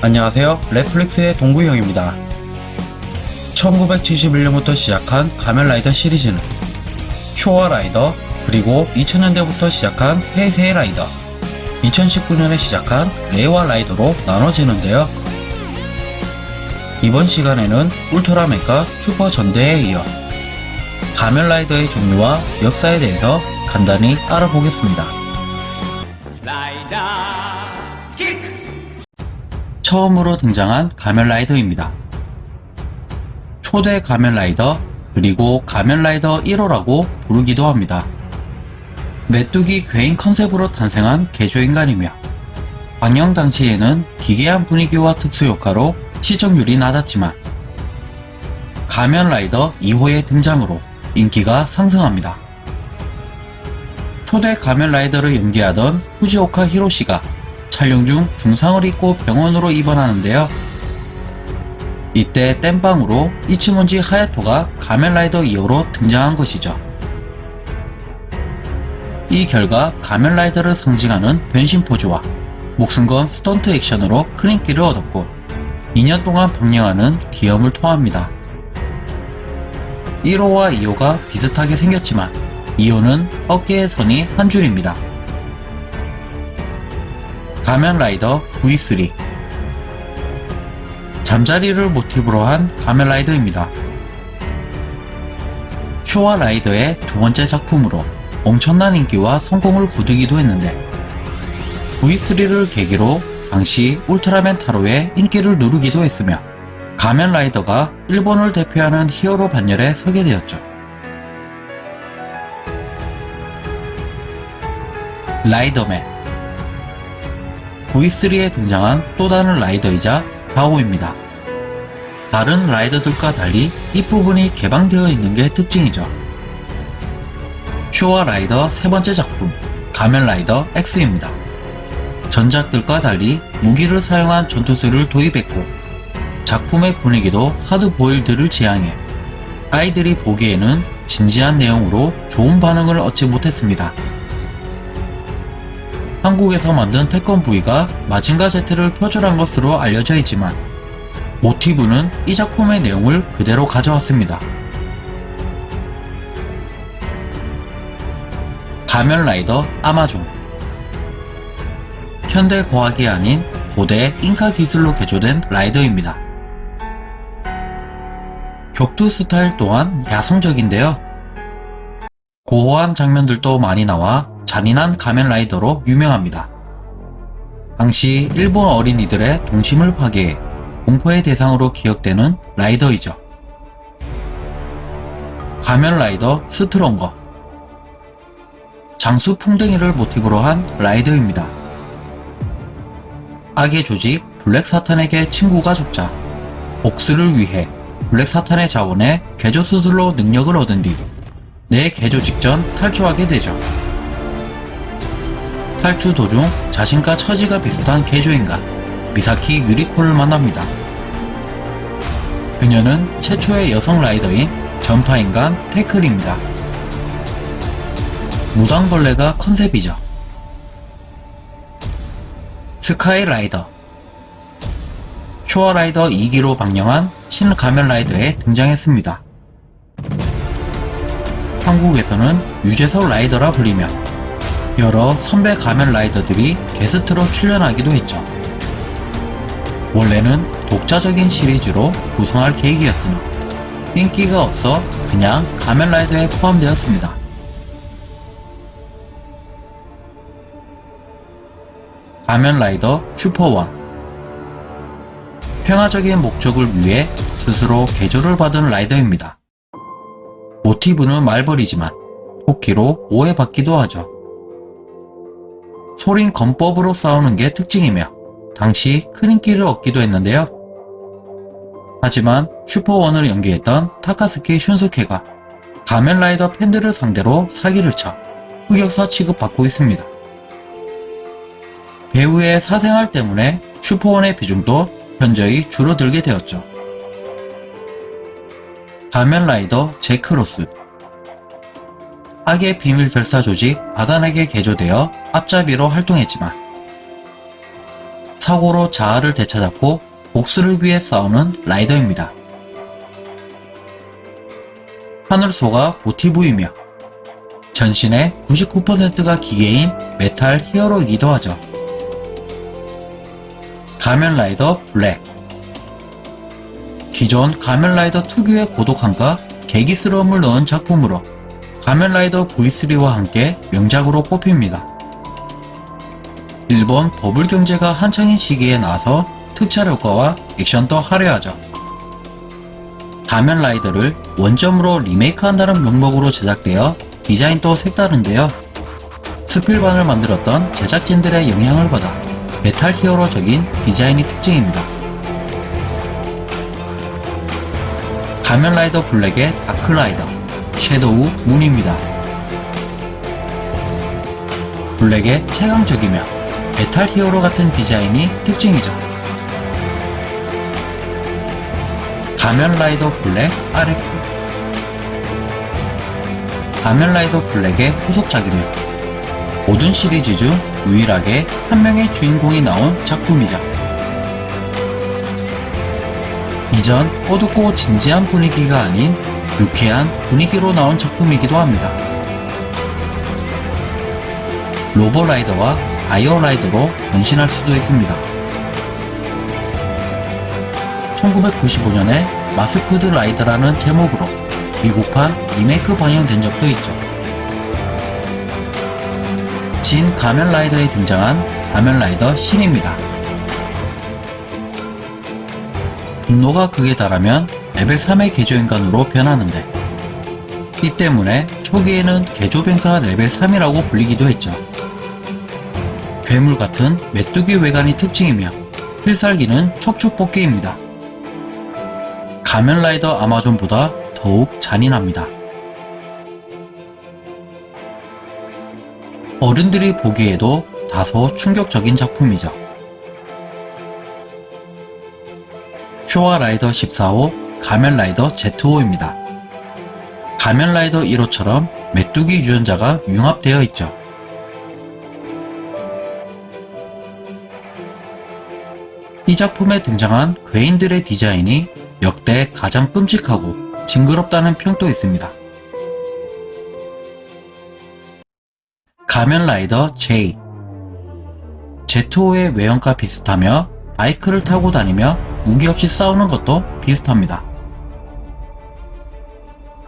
안녕하세요. 넷플릭스의 동구형입니다. 1971년부터 시작한 가면라이더 시리즈는 쇼와 라이더, 그리고 2000년대부터 시작한 헤이세이 라이더, 2019년에 시작한 레이와 라이더로 나눠지는데요. 이번 시간에는 울트라맨과 슈퍼 전대에 이어 가면라이더의 종류와 역사에 대해서 간단히 알아보겠습니다. 처음으로 등장한 가면라이더입니다. 초대 가면라이더 그리고 가면라이더 1호라고 부르기도 합니다. 메뚜기 괴인 컨셉으로 탄생한 개조인간이며 방영 당시에는 기괴한 분위기와 특수효과로 시청률이 낮았지만 가면라이더 2호의 등장으로 인기가 상승합니다. 초대 가면라이더를 연기하던 후지오카 히로시가 촬영 중 중상을 입고 병원으로 입원하는데요. 이때 땜빵으로 이치몬지 하야토가 가면라이더 2호로 등장한 것이죠. 이 결과 가면라이더를 상징하는 변신 포즈와 목숨 건 스턴트 액션으로 큰 인기를 얻었고 2년 동안 방영하는 기염을 토합니다. 1호와 2호가 비슷하게 생겼지만 2호는 어깨의 선이 한 줄입니다. 가면라이더 V3 잠자리를 모티브로 한 가면라이더입니다. 쇼와 라이더의 두 번째 작품으로 엄청난 인기와 성공을 거두기도 했는데 V3를 계기로 당시 울트라맨 타로의 인기를 누르기도 했으며 가면라이더가 일본을 대표하는 히어로 반열에 서게 되었죠. 라이더맨 V3에 등장한 또 다른 라이더이자 4호입니다. 다른 라이더들과 달리 뒷부분이 개방되어 있는 게 특징이죠. 쇼와 라이더 세 번째 작품 가면 라이더 X입니다. 전작들과 달리 무기를 사용한 전투수를 도입했고 작품의 분위기도 하드보일드를 지향해 아이들이 보기에는 진지한 내용으로 좋은 반응을 얻지 못했습니다. 한국에서 만든 태권 V가 마징가 Z를 표절한 것으로 알려져 있지만 모티브는 이 작품의 내용을 그대로 가져왔습니다. 가면라이더 아마존 현대 과학이 아닌 고대 잉카 기술로 개조된 라이더입니다. 격투 스타일 또한 야성적인데요. 고어한 장면들도 많이 나와 잔인한 가면라이더로 유명합니다. 당시 일본 어린이들의 동심을 파괴해 공포의 대상으로 기억되는 라이더이죠. 가면라이더 스트롱거 장수 풍뎅이를 모티브로 한 라이더입니다. 악의 조직 블랙 사탄에게 친구가 죽자 복수를 위해 블랙 사탄의 자원해 개조 수술로 능력을 얻은 뒤 뇌 개조 직전 탈주하게 되죠. 탈주 도중 자신과 처지가 비슷한 개조인간 미사키 유리코를 만납니다. 그녀는 최초의 여성 라이더인 전파인간 태클입니다. 무당벌레가 컨셉이죠. 스카이라이더 쇼어라이더 2기로 방영한 신가면라이더에 등장했습니다. 한국에서는 유재석 라이더라 불리며 여러 선배 가면 라이더들이 게스트로 출연하기도 했죠. 원래는 독자적인 시리즈로 구성할 계획이었으나 인기가 없어 그냥 가면 라이더에 포함되었습니다. 가면 라이더 슈퍼원 평화적인 목적을 위해 스스로 개조를 받은 라이더입니다. 모티브는 말벌이지만 토끼로 오해받기도 하죠. 소린 건법으로 싸우는 게 특징이며 당시 큰 인기를 얻기도 했는데요. 하지만 슈퍼원을 연기했던 타카스키 슌스케가 가면라이더 팬들을 상대로 사기를 쳐 흑역사 취급받고 있습니다. 배우의 사생활 때문에 슈퍼원의 비중도 현저히 줄어들게 되었죠. 가면라이더 제크로스 악의 비밀 결사 조직 바단에게 개조되어 앞잡이로 활동했지만 사고로 자아를 되찾았고 복수를 위해 싸우는 라이더입니다. 하늘소가 모티브이며 전신의 99%가 기계인 메탈 히어로이기도 하죠. 가면라이더 블랙 기존 가면라이더 특유의 고독함과 괴기스러움을 넣은 작품으로 가면라이더 V3와 함께 명작으로 꼽힙니다. 일본 버블 경제가 한창인 시기에 나와서 특촬 효과와 액션도 화려하죠. 가면라이더를 원점으로 리메이크한다는 명목으로 제작되어 디자인도 색다른데요. 스필반을 만들었던 제작진들의 영향을 받아 메탈 히어로적인 디자인이 특징입니다. 가면라이더 블랙의 다크라이더, 섀도우 문입니다. 블랙의 최강 적이며 메탈 히어로 같은 디자인이 특징이죠. 가면라이더 블랙 RX 가면라이더 블랙의 후속작이며 모든 시리즈 중 유일하게 한 명의 주인공이 나온 작품이죠. 이전 어둡고 진지한 분위기가 아닌 유쾌한 분위기로 나온 작품이기도 합니다. 로보라이더와 아이어라이더로 변신할 수도 있습니다. 1995년에 마스크드 라이더라는 제목으로 미국판 리메이크 방영된 적도 있죠. 진 가면라이더에 등장한 가면라이더 신입니다. 분노가 극에 달하면 레벨 3의 개조인간으로 변하는데 이 때문에 초기에는 개조병사 레벨 3이라고 불리기도 했죠. 괴물 같은 메뚜기 외관이 특징이며 필살기는 척추뽑기입니다. 가면라이더 아마존보다 더욱 잔인합니다. 어른들이 보기에도 다소 충격적인 작품이죠. 쇼와 라이더 14호 가면라이더 Z5입니다. 가면라이더 1호처럼 메뚜기 유전자가 융합되어 있죠. 이 작품에 등장한 괴인들의 디자인이 역대 가장 끔찍하고 징그럽다는 평도 있습니다. 가면라이더 J Z5의 외형과 비슷하며 바이크를 타고 다니며 무기 없이 싸우는 것도 비슷합니다.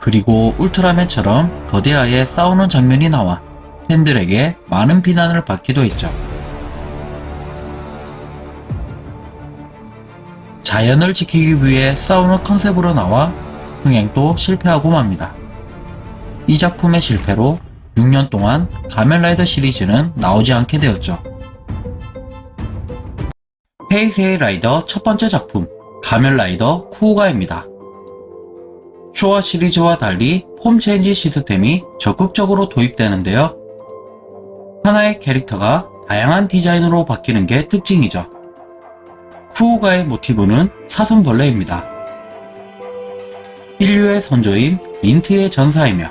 그리고 울트라맨처럼 거대하게 싸우는 장면이 나와 팬들에게 많은 비난을 받기도 했죠. 자연을 지키기 위해 싸우는 컨셉으로 나와 흥행도 실패하고 맙니다. 이 작품의 실패로 6년 동안 가면라이더 시리즈는 나오지 않게 되었죠. 헤이세이 라이더 첫 번째 작품 가면라이더 쿠우가입니다. 쇼와 시리즈와 달리 폼 체인지 시스템이 적극적으로 도입되는데요. 하나의 캐릭터가 다양한 디자인으로 바뀌는 게 특징이죠. 쿠우가의 모티브는 사슴벌레입니다. 인류의 선조인 민트의 전사이며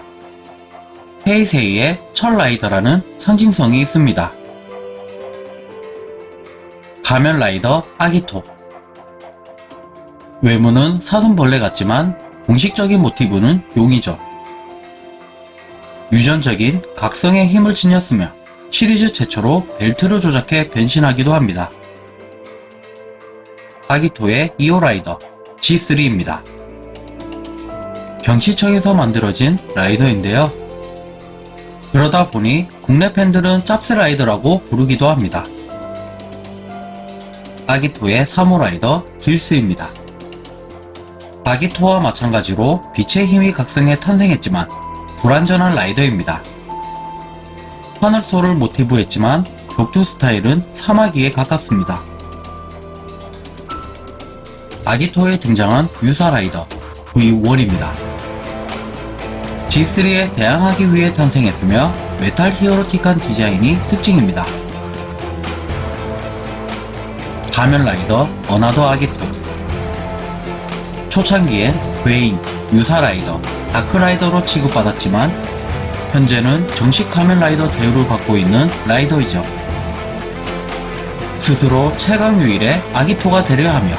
헤이세이의 첫 라이더라는 상징성이 있습니다. 가면라이더 아기토 외모는 사슴벌레 같지만 공식적인 모티브는 용이죠. 유전적인 각성의 힘을 지녔으며 시리즈 최초로 벨트를 조작해 변신하기도 합니다. 아기토의 이오라이더 G3입니다. 경시청에서 만들어진 라이더인데요. 그러다 보니 국내 팬들은 짭스라이더라고 부르기도 합니다. 아기토의 서브라이더 길스입니다. 아기토와 마찬가지로 빛의 힘이 각성해 탄생했지만 불완전한 라이더입니다. 하늘소를 모티브 했지만 격투 스타일은 사마귀에 가깝습니다. 아기토에 등장한 유사 라이더 V1입니다. G3에 대항하기 위해 탄생했으며 메탈 히어로틱한 디자인이 특징입니다. 가면 라이더 어나더 아기토 초창기엔 괴인, 유사 라이더, 다크 라이더로 취급받았지만 현재는 정식 가면 라이더 대우를 받고 있는 라이더이죠. 스스로 최강 유일의 아기토가 되려 하며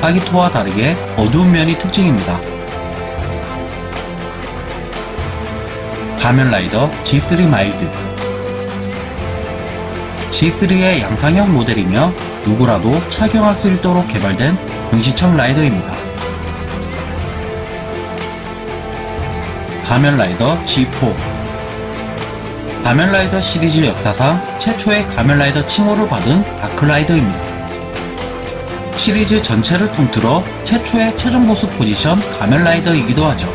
아기토와 다르게 어두운 면이 특징입니다. 가면라이더 G3 마일드 G3의 양상형 모델이며 누구라도 착용할 수 있도록 개발된 병시청 라이더입니다. 가면라이더 G4 가면라이더 시리즈 역사상 최초의 가면라이더 칭호를 받은 다크라이더입니다. 시리즈 전체를 통틀어 최초의 최종 보스 포지션 가면라이더이기도 하죠.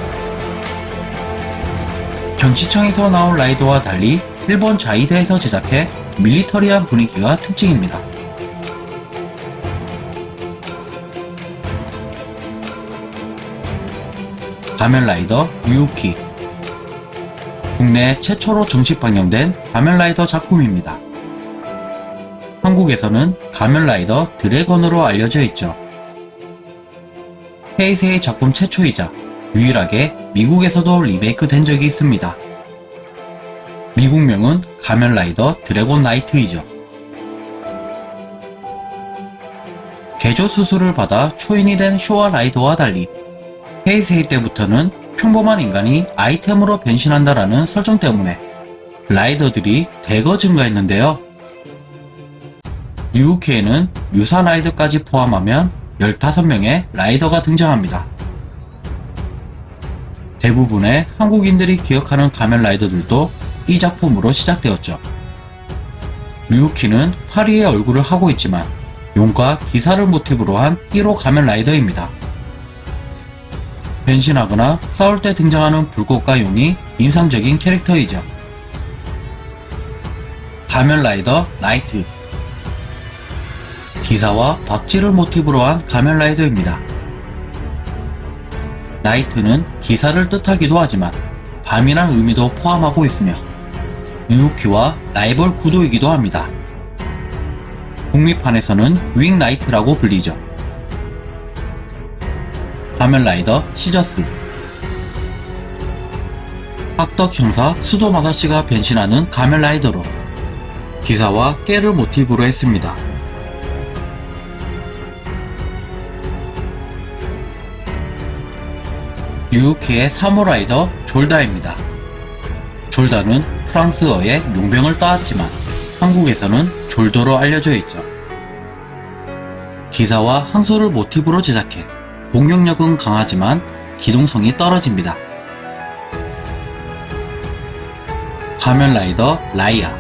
경시청에서 나온 라이더와 달리 일본 자위대에서 제작해 밀리터리한 분위기가 특징입니다. 가면라이더 유우키 국내 최초로 정식 방영된 가면라이더 작품입니다. 한국에서는 가면라이더 드래곤으로 알려져 있죠. 헤이세의 작품 최초이자 유일하게 미국에서도 리메이크 된 적이 있습니다. 미국명은 가면라이더 드래곤 나이트이죠. 개조 수술을 받아 초인이 된 쇼와 라이더와 달리 헤이세이 때부터는 평범한 인간이 아이템으로 변신한다라는 설정 때문에 라이더들이 대거 증가했는데요. 유우키에는 유사 라이더까지 포함하면 15명의 라이더가 등장합니다. 대부분의 한국인들이 기억하는 가면 라이더들도 이 작품으로 시작되었죠. 류우키는 파리의 얼굴을 하고 있지만 용과 기사를 모티브로 한 1호 가면 라이더입니다. 변신하거나 싸울 때 등장하는 불꽃과 용이 인상적인 캐릭터이죠. 가면 라이더 나이트 기사와 박쥐를 모티브로 한 가면 라이더입니다. 나이트는 기사를 뜻하기도 하지만 밤이란 의미도 포함하고 있으며 류우키와 라이벌 구도이기도 합니다. 북미판에서는 윙 나이트라고 불리죠. 가면라이더 시저스 악덕 형사 수도마사 씨가 변신하는 가면라이더로 기사와 깨를 모티브로 했습니다. 유우키의 사무라이더 졸다입니다. 졸다는 프랑스어의 용병을 따왔지만 한국에서는 졸도로 알려져 있죠. 기사와 항소를 모티브로 제작해 공격력은 강하지만 기동성이 떨어집니다. 가면라이더 라이아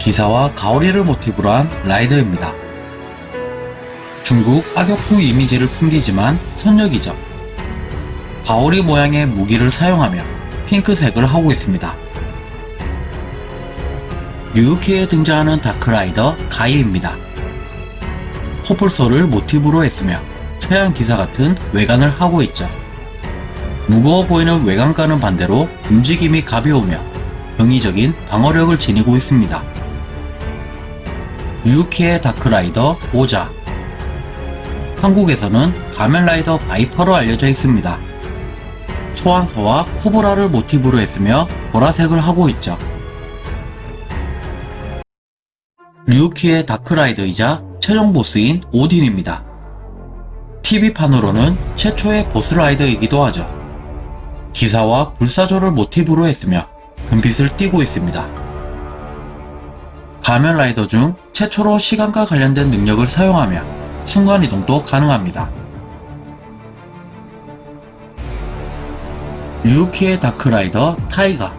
기사와 가오리를 모티브로 한 라이더입니다. 중국 악역풍 이미지를 풍기지만 선역이죠. 가오리 모양의 무기를 사용하며 핑크색을 하고 있습니다. 유유키에 등장하는 다크라이더 가이입니다. 코뿔소를 모티브로 했으며 서양 기사 같은 외관을 하고 있죠. 무거워 보이는 외관과는 반대로 움직임이 가벼우며 병의적인 방어력을 지니고 있습니다. 유유키의 다크라이더 오자 한국에서는 가면라이더 바이퍼로 알려져 있습니다. 소환서와 코브라를 모티브로 했으며 보라색을 하고 있죠. 류키의 다크라이더이자 최종 보스인 오딘입니다. TV판으로는 최초의 보스라이더이기도 하죠. 기사와 불사조를 모티브로 했으며 금빛을 띠고 있습니다. 가면라이더 중 최초로 시간과 관련된 능력을 사용하며 순간이동도 가능합니다. 류키의 다크라이더 타이가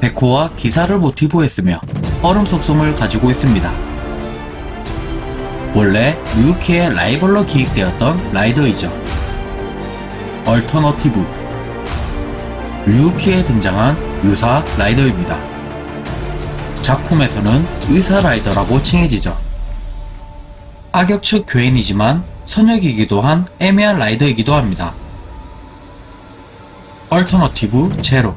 백호와 기사를 모티브 했으며 얼음 속성을 가지고 있습니다. 원래 류키의 라이벌로 기획되었던 라이더이죠. 얼터너티브 류키에 등장한 유사 라이더입니다. 작품에서는 의사 라이더라고 칭해지죠. 악역 측 괴인이지만 선역이기도 한 애매한 라이더이기도 합니다. 얼터너티브 제로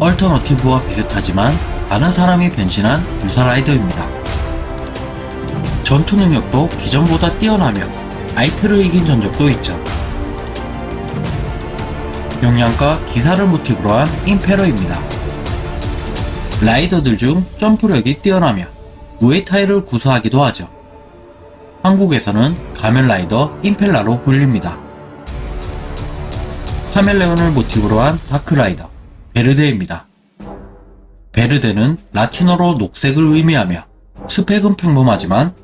얼터너티브와 비슷하지만 다른 사람이 변신한 유사 라이더입니다. 전투 능력도 기존보다 뛰어나며 나이트를 이긴 전적도 있죠. 영양과 기사를 모티브로 한 임페러입니다. 라이더들 중 점프력이 뛰어나며 무에타이를 구사하기도 하죠. 한국에서는 가면라이더 임펠라로 불립니다. 카멜레온을 모티브로 한 다크라이더 베르데입니다. 베르데는 라틴어로 녹색을 의미하며 스펙은 평범하지만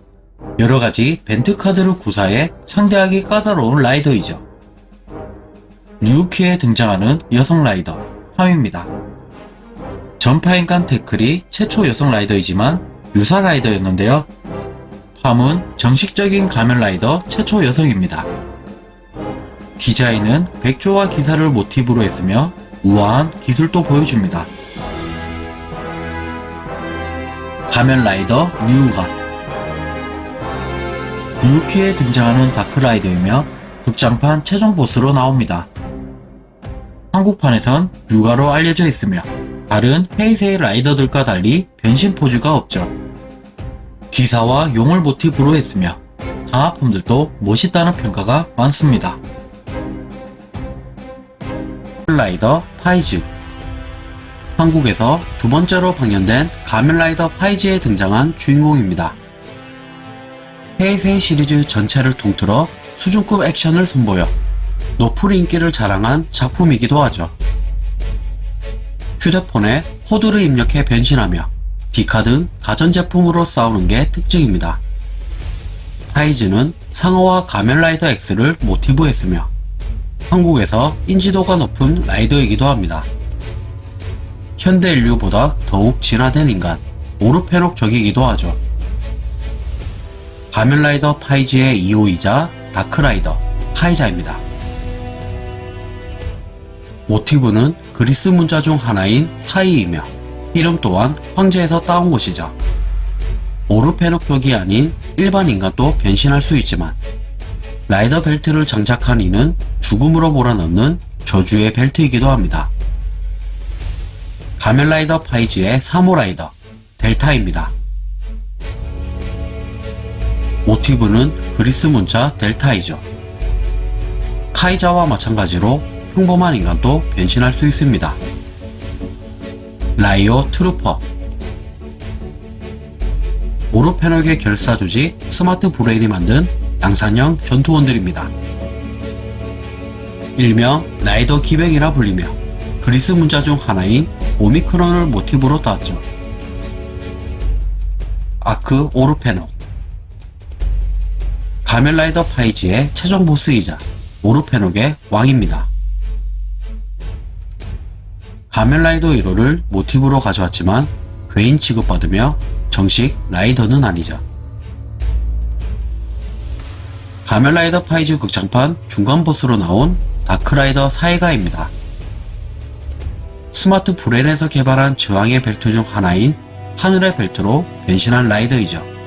여러가지 벤트 카드를 구사해 상대하기 까다로운 라이더이죠. 류키에 등장하는 여성 라이더 팜입니다. 전파인간 태클이 최초 여성 라이더이지만 유사 라이더였는데요. 팜은 정식적인 가면 라이더 최초 여성입니다. 디자인은 백조와 기사를 모티브로 했으며 우아한 기술도 보여줍니다. 가면 라이더 뉴가 뉴키에 등장하는 다크라이더이며 극장판 최종 보스로 나옵니다. 한국판에선 뉴가로 알려져 있으며 다른 헤이세이 라이더들과 달리 변신 포즈가 없죠. 기사와 용을 모티브로 했으며 강화폼들도 멋있다는 평가가 많습니다. 라이더 파이즈 한국에서 두 번째로 방영된 가면라이더 파이즈에 등장한 주인공입니다. 헤이세이 시리즈 전체를 통틀어 수준급 액션을 선보여 높은 인기를 자랑한 작품이기도 하죠. 휴대폰에 코드를 입력해 변신하며 디카 등 가전제품으로 싸우는 게 특징입니다. 파이즈는 상어와 가면라이더 X를 모티브 했으며 한국에서 인지도가 높은 라이더이기도 합니다. 현대 인류보다 더욱 진화된 인간, 오르페녹 적이기도 하죠. 가면라이더 파이즈의 2호이자 다크라이더, 카이자입니다. 모티브는 그리스 문자 중 하나인 카이이며 이름 또한 황제에서 따온 것이죠. 오르페녹 쪽이 아닌 일반 인간도 변신할 수 있지만 라이더 벨트를 장착한 이는 죽음으로 몰아넣는 저주의 벨트이기도 합니다. 가면라이더 파이즈의 3호 라이더 델타입니다. 모티브는 그리스 문자 델타이죠. 카이자와 마찬가지로 평범한 인간도 변신할 수 있습니다. 라이오트루퍼 오르페녹의 결사 조직 스마트 브레인이 만든 양산형 전투원들입니다. 일명 라이더 기뱅이라 불리며 그리스 문자 중 하나인 오미크론을 모티브로 따왔죠. 아크 오르페녹 가면라이더 파이즈의 최종 보스이자 오르페녹의 왕입니다. 가면라이더 1호를 모티브로 가져왔지만 괴인 취급받으며 정식 라이더는 아니죠. 가면라이더 파이즈 극장판 중간 보스로 나온 다크라이더 사이가입니다. 스마트 브레인에서 개발한 제왕의 벨트 중 하나인 하늘의 벨트로 변신한 라이더이죠.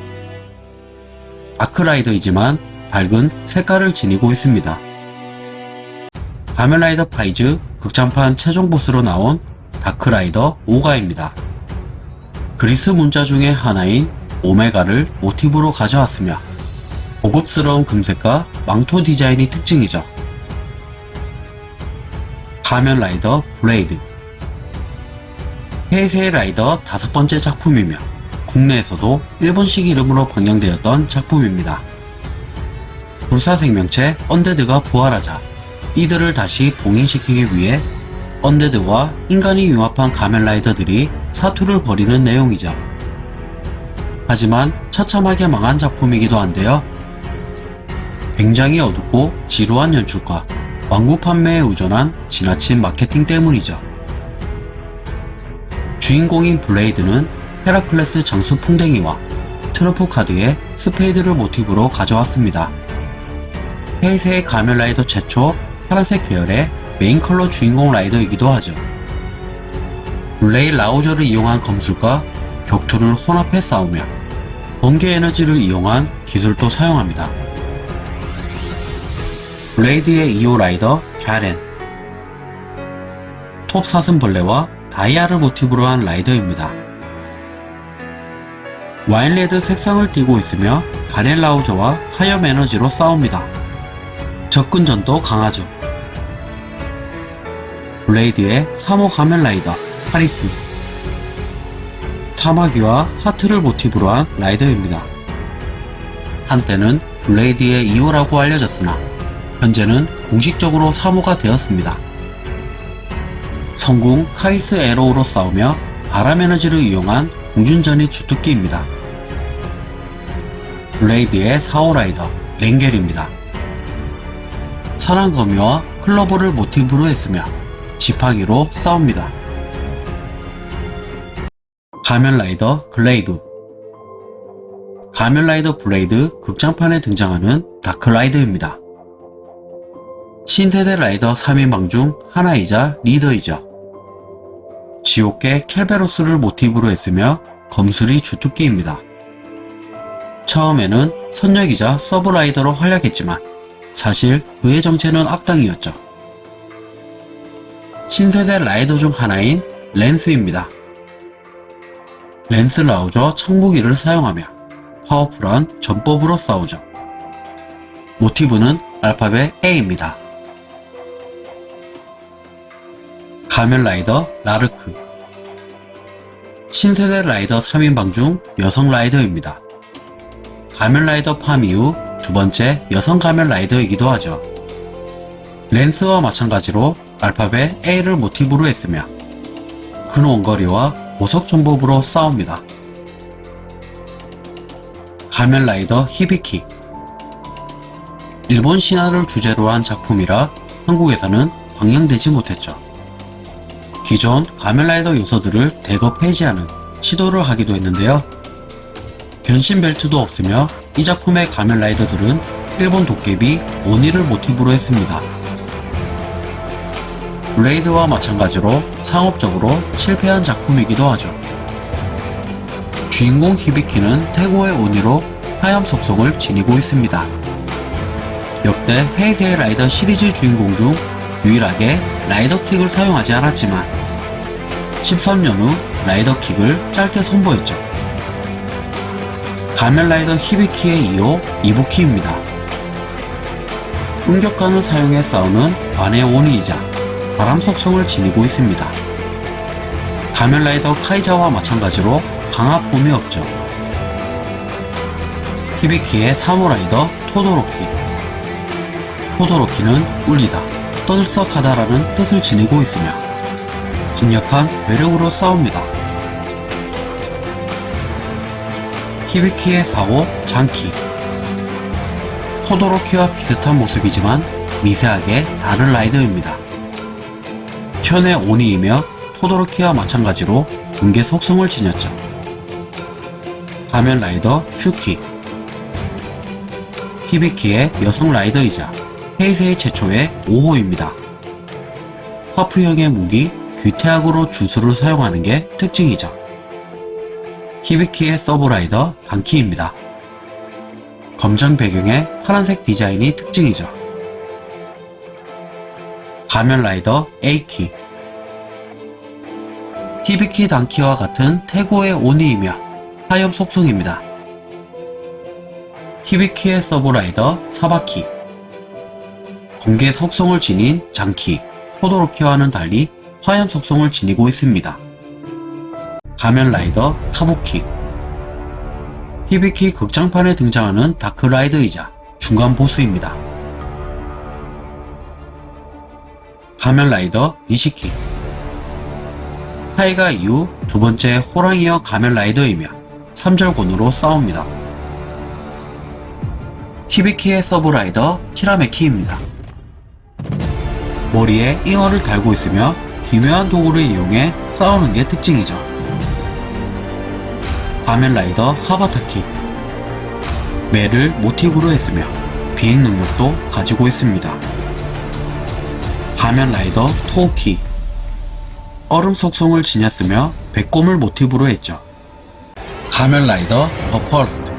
다크라이더이지만 밝은 색깔을 지니고 있습니다. 가면라이더 파이즈 극장판 최종 보스로 나온 다크라이더 오가입니다. 그리스 문자 중의 하나인 오메가를 모티브로 가져왔으며 고급스러운 금색과 망토 디자인이 특징이죠. 가면 라이더 블레이드 헤이세이 라이더 다섯 번째 작품이며 국내에서도 일본식 이름으로 방영되었던 작품입니다. 불사 생명체 언데드가 부활하자 이들을 다시 봉인시키기 위해 언데드와 인간이 융합한 가면라이더들이 사투를 벌이는 내용이죠. 하지만 처참하게 망한 작품이기도 한데요. 굉장히 어둡고 지루한 연출과 완구 판매에 의존한 지나친 마케팅 때문이죠. 주인공인 블레이드는 헤라클레스 장수 풍뎅이와 트럼프 카드의 스페이드를 모티브로 가져왔습니다. 헤이세이 가면 라이더 최초 파란색 계열의 메인 컬러 주인공 라이더이기도 하죠. 블레이 라우저를 이용한 검술과 격투를 혼합해 싸우며 번개 에너지를 이용한 기술도 사용합니다. 블레이드의 2호 라이더 갸렌 톱 사슴벌레와 다이아를 모티브로 한 라이더입니다. 와인레드 색상을 띠고 있으며 갸렌 라우저와 화염 에너지로 싸웁니다. 접근전도 강하죠. 블레이드의 3호 가면 라이더 카리스 사마귀와 하트를 모티브로 한 라이더입니다. 한때는 블레이드의 2호라고 알려졌으나 현재는 공식적으로 3호가 되었습니다. 성궁 카리스 애로우로 싸우며 바람 에너지를 이용한 공중전이 주특기입니다. 블레이드의 4호 라이더 랭겔입니다. 사랑 거미와 클로버를 모티브로 했으며 지팡이로 싸웁니다. 가면라이더 글레이브 가면라이더 블레이드 극장판에 등장하는 다크라이더입니다. 신세대 라이더 3인방 중 하나이자 리더이죠. 지옥견 켈베로스를 모티브로 했으며 검술이 주특기입니다. 처음에는 선역이자 서브라이더로 활약했지만 사실 그의 정체는 악당이었죠. 신세대 라이더 중 하나인 랜스입니다. 랜스 라우저 창무기를 사용하며 파워풀한 전법으로 싸우죠. 모티브는 알파벳 A입니다. 가면 라이더 라르크 신세대 라이더 3인방 중 여성 라이더입니다. 가면 라이더 팜 이후 두 번째 여성 가면 라이더이기도 하죠. 랜스와 마찬가지로 알파벳 A를 모티브로 했으며 큰 원거리와 고속 전법으로 싸웁니다. 가면 라이더 히비키 일본 신화를 주제로 한 작품이라 한국에서는 방영되지 못했죠. 기존 가면라이더 요소들을 대거 폐지하는 시도를 하기도 했는데요. 변신 벨트도 없으며 이 작품의 가면라이더들은 일본 도깨비 오니를 모티브로 했습니다. 블레이드와 마찬가지로 상업적으로 실패한 작품이기도 하죠. 주인공 히비키는 태고의 오니로 하염 속성을 지니고 있습니다. 역대 헤이세이 라이더 시리즈 주인공 중 유일하게 라이더 킥을 사용하지 않았지만 13년 후 라이더킥을 짧게 선보였죠. 가면라이더 히비키의 2호 이부키입니다. 응격관을 사용해 싸우는 반의 오니이자 바람 속성을 지니고 있습니다. 가면라이더 카이자와 마찬가지로 강압봄이 없죠. 히비키의 사무라이더 토도로키 토도로키는 울리다, 떠들썩하다라는 뜻을 지니고 있으며 강력한 괴력으로 싸웁니다. 히비키의 사호 장키 토도로키와 비슷한 모습이지만 미세하게 다른 라이더입니다. 현의 오니이며 토도로키와 마찬가지로 분계 속성을 지녔죠. 가면 라이더 슈키 히비키의 여성 라이더이자 헤이세이 최초의 5호입니다. 화프형의 무기 귀태악으로 주술을 사용하는 게 특징이죠. 히비키의 서브라이더 단키입니다. 검정 배경에 파란색 디자인이 특징이죠. 가면 라이더 에이키 히비키 단키와 같은 태고의 오니이며 화염 속성입니다. 히비키의 서브라이더 사바키 번개 속성을 지닌 장키, 토도로키와는 달리 화염 속성을 지니고 있습니다. 가면 라이더 카부키 히비키 극장판에 등장하는 다크라이더이자 중간 보스입니다. 가면 라이더 니시키 타이가 이후 두 번째 호랑이형 가면 라이더이며 3절곤으로 싸웁니다. 히비키의 서브라이더 키라메키입니다. 머리에 잉어를 달고 있으며 기묘한 도구를 이용해 싸우는 게 특징이죠. 가면라이더 하바타키 매를 모티브로 했으며 비행 능력도 가지고 있습니다. 가면라이더 토우키 얼음 속성을 지녔으며 백곰을 모티브로 했죠. 가면라이더 더 퍼스트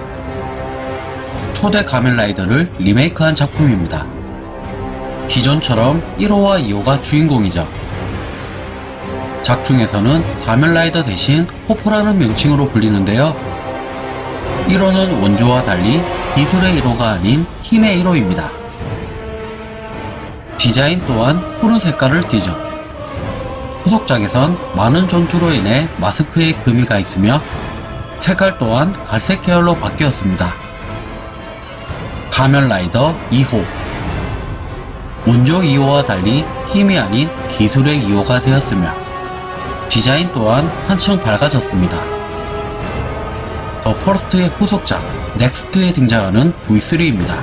초대 가면라이더를 리메이크한 작품입니다. 기존처럼 1호와 2호가 주인공이죠. 작중에서는 가면라이더 대신 호퍼라는 명칭으로 불리는데요. 1호는 원조와 달리 기술의 1호가 아닌 힘의 1호입니다. 디자인 또한 푸른 색깔을 띠죠. 후속작에선 많은 전투로 인해 마스크에 금이 가 있으며 색깔 또한 갈색 계열로 바뀌었습니다. 가면라이더 2호 원조 2호와 달리 힘이 아닌 기술의 2호가 되었으며 디자인 또한 한층 밝아졌습니다. 더 퍼스트의 후속작 넥스트에 등장하는 V3입니다.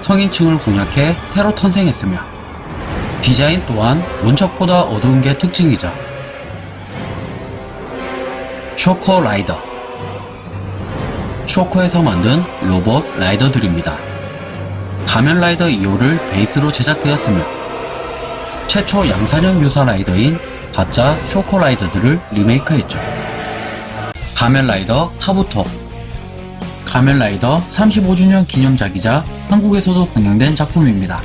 성인층을 공략해 새로 탄생했으며 디자인 또한 원작보다 어두운 게 특징이죠. 쇼커 라이더 쇼커에서 만든 로봇 라이더들입니다. 가면 라이더 2호를 베이스로 제작되었으며 최초 양산형 유사 라이더인 가짜 쇼커 라이더들을 리메이크했죠. 가면 라이더 카부토 가면 라이더 35주년 기념작이자 한국에서도 방영된 작품입니다.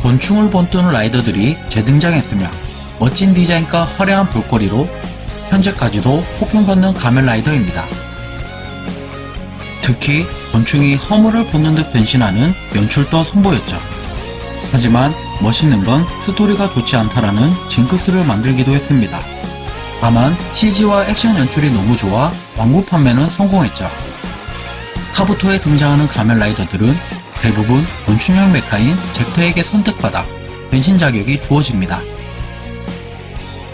곤충을 본뜨는 라이더들이 재등장했으며 멋진 디자인과 화려한 볼거리로 현재까지도 호평받는 가면 라이더입니다. 특히 곤충이 허물을 벗는 듯 변신하는 연출도 선보였죠. 하지만 멋있는 건 스토리가 좋지 않다라는 징크스를 만들기도 했습니다. 다만 CG와 액션 연출이 너무 좋아 왕구 판매는 성공했죠. 카부토에 등장하는 가면 라이더들은 대부분 곤충형 메카인 젝터에게 선택받아 변신 자격이 주어집니다.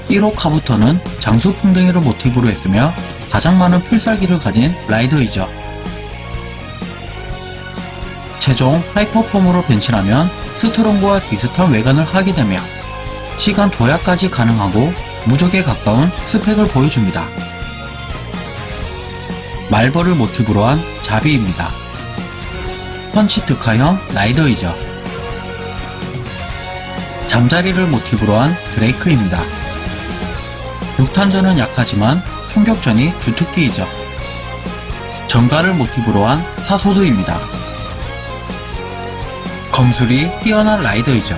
1호 카부토는 장수 풍뎅이를 모티브로 했으며 가장 많은 필살기를 가진 라이더이죠. 최종 하이퍼폼으로 변신하면 스트롱과 비슷한 외관을 하게 되며 시간 도약까지 가능하고 무적에 가까운 스펙을 보여줍니다. 말벌을 모티브로 한 자비입니다. 펀치 특화형 라이더이죠. 잠자리를 모티브로 한 드레이크입니다. 육탄전은 약하지만 총격전이 주특기이죠. 정가를 모티브로 한 사소드입니다. 검술이 뛰어난 라이더이죠.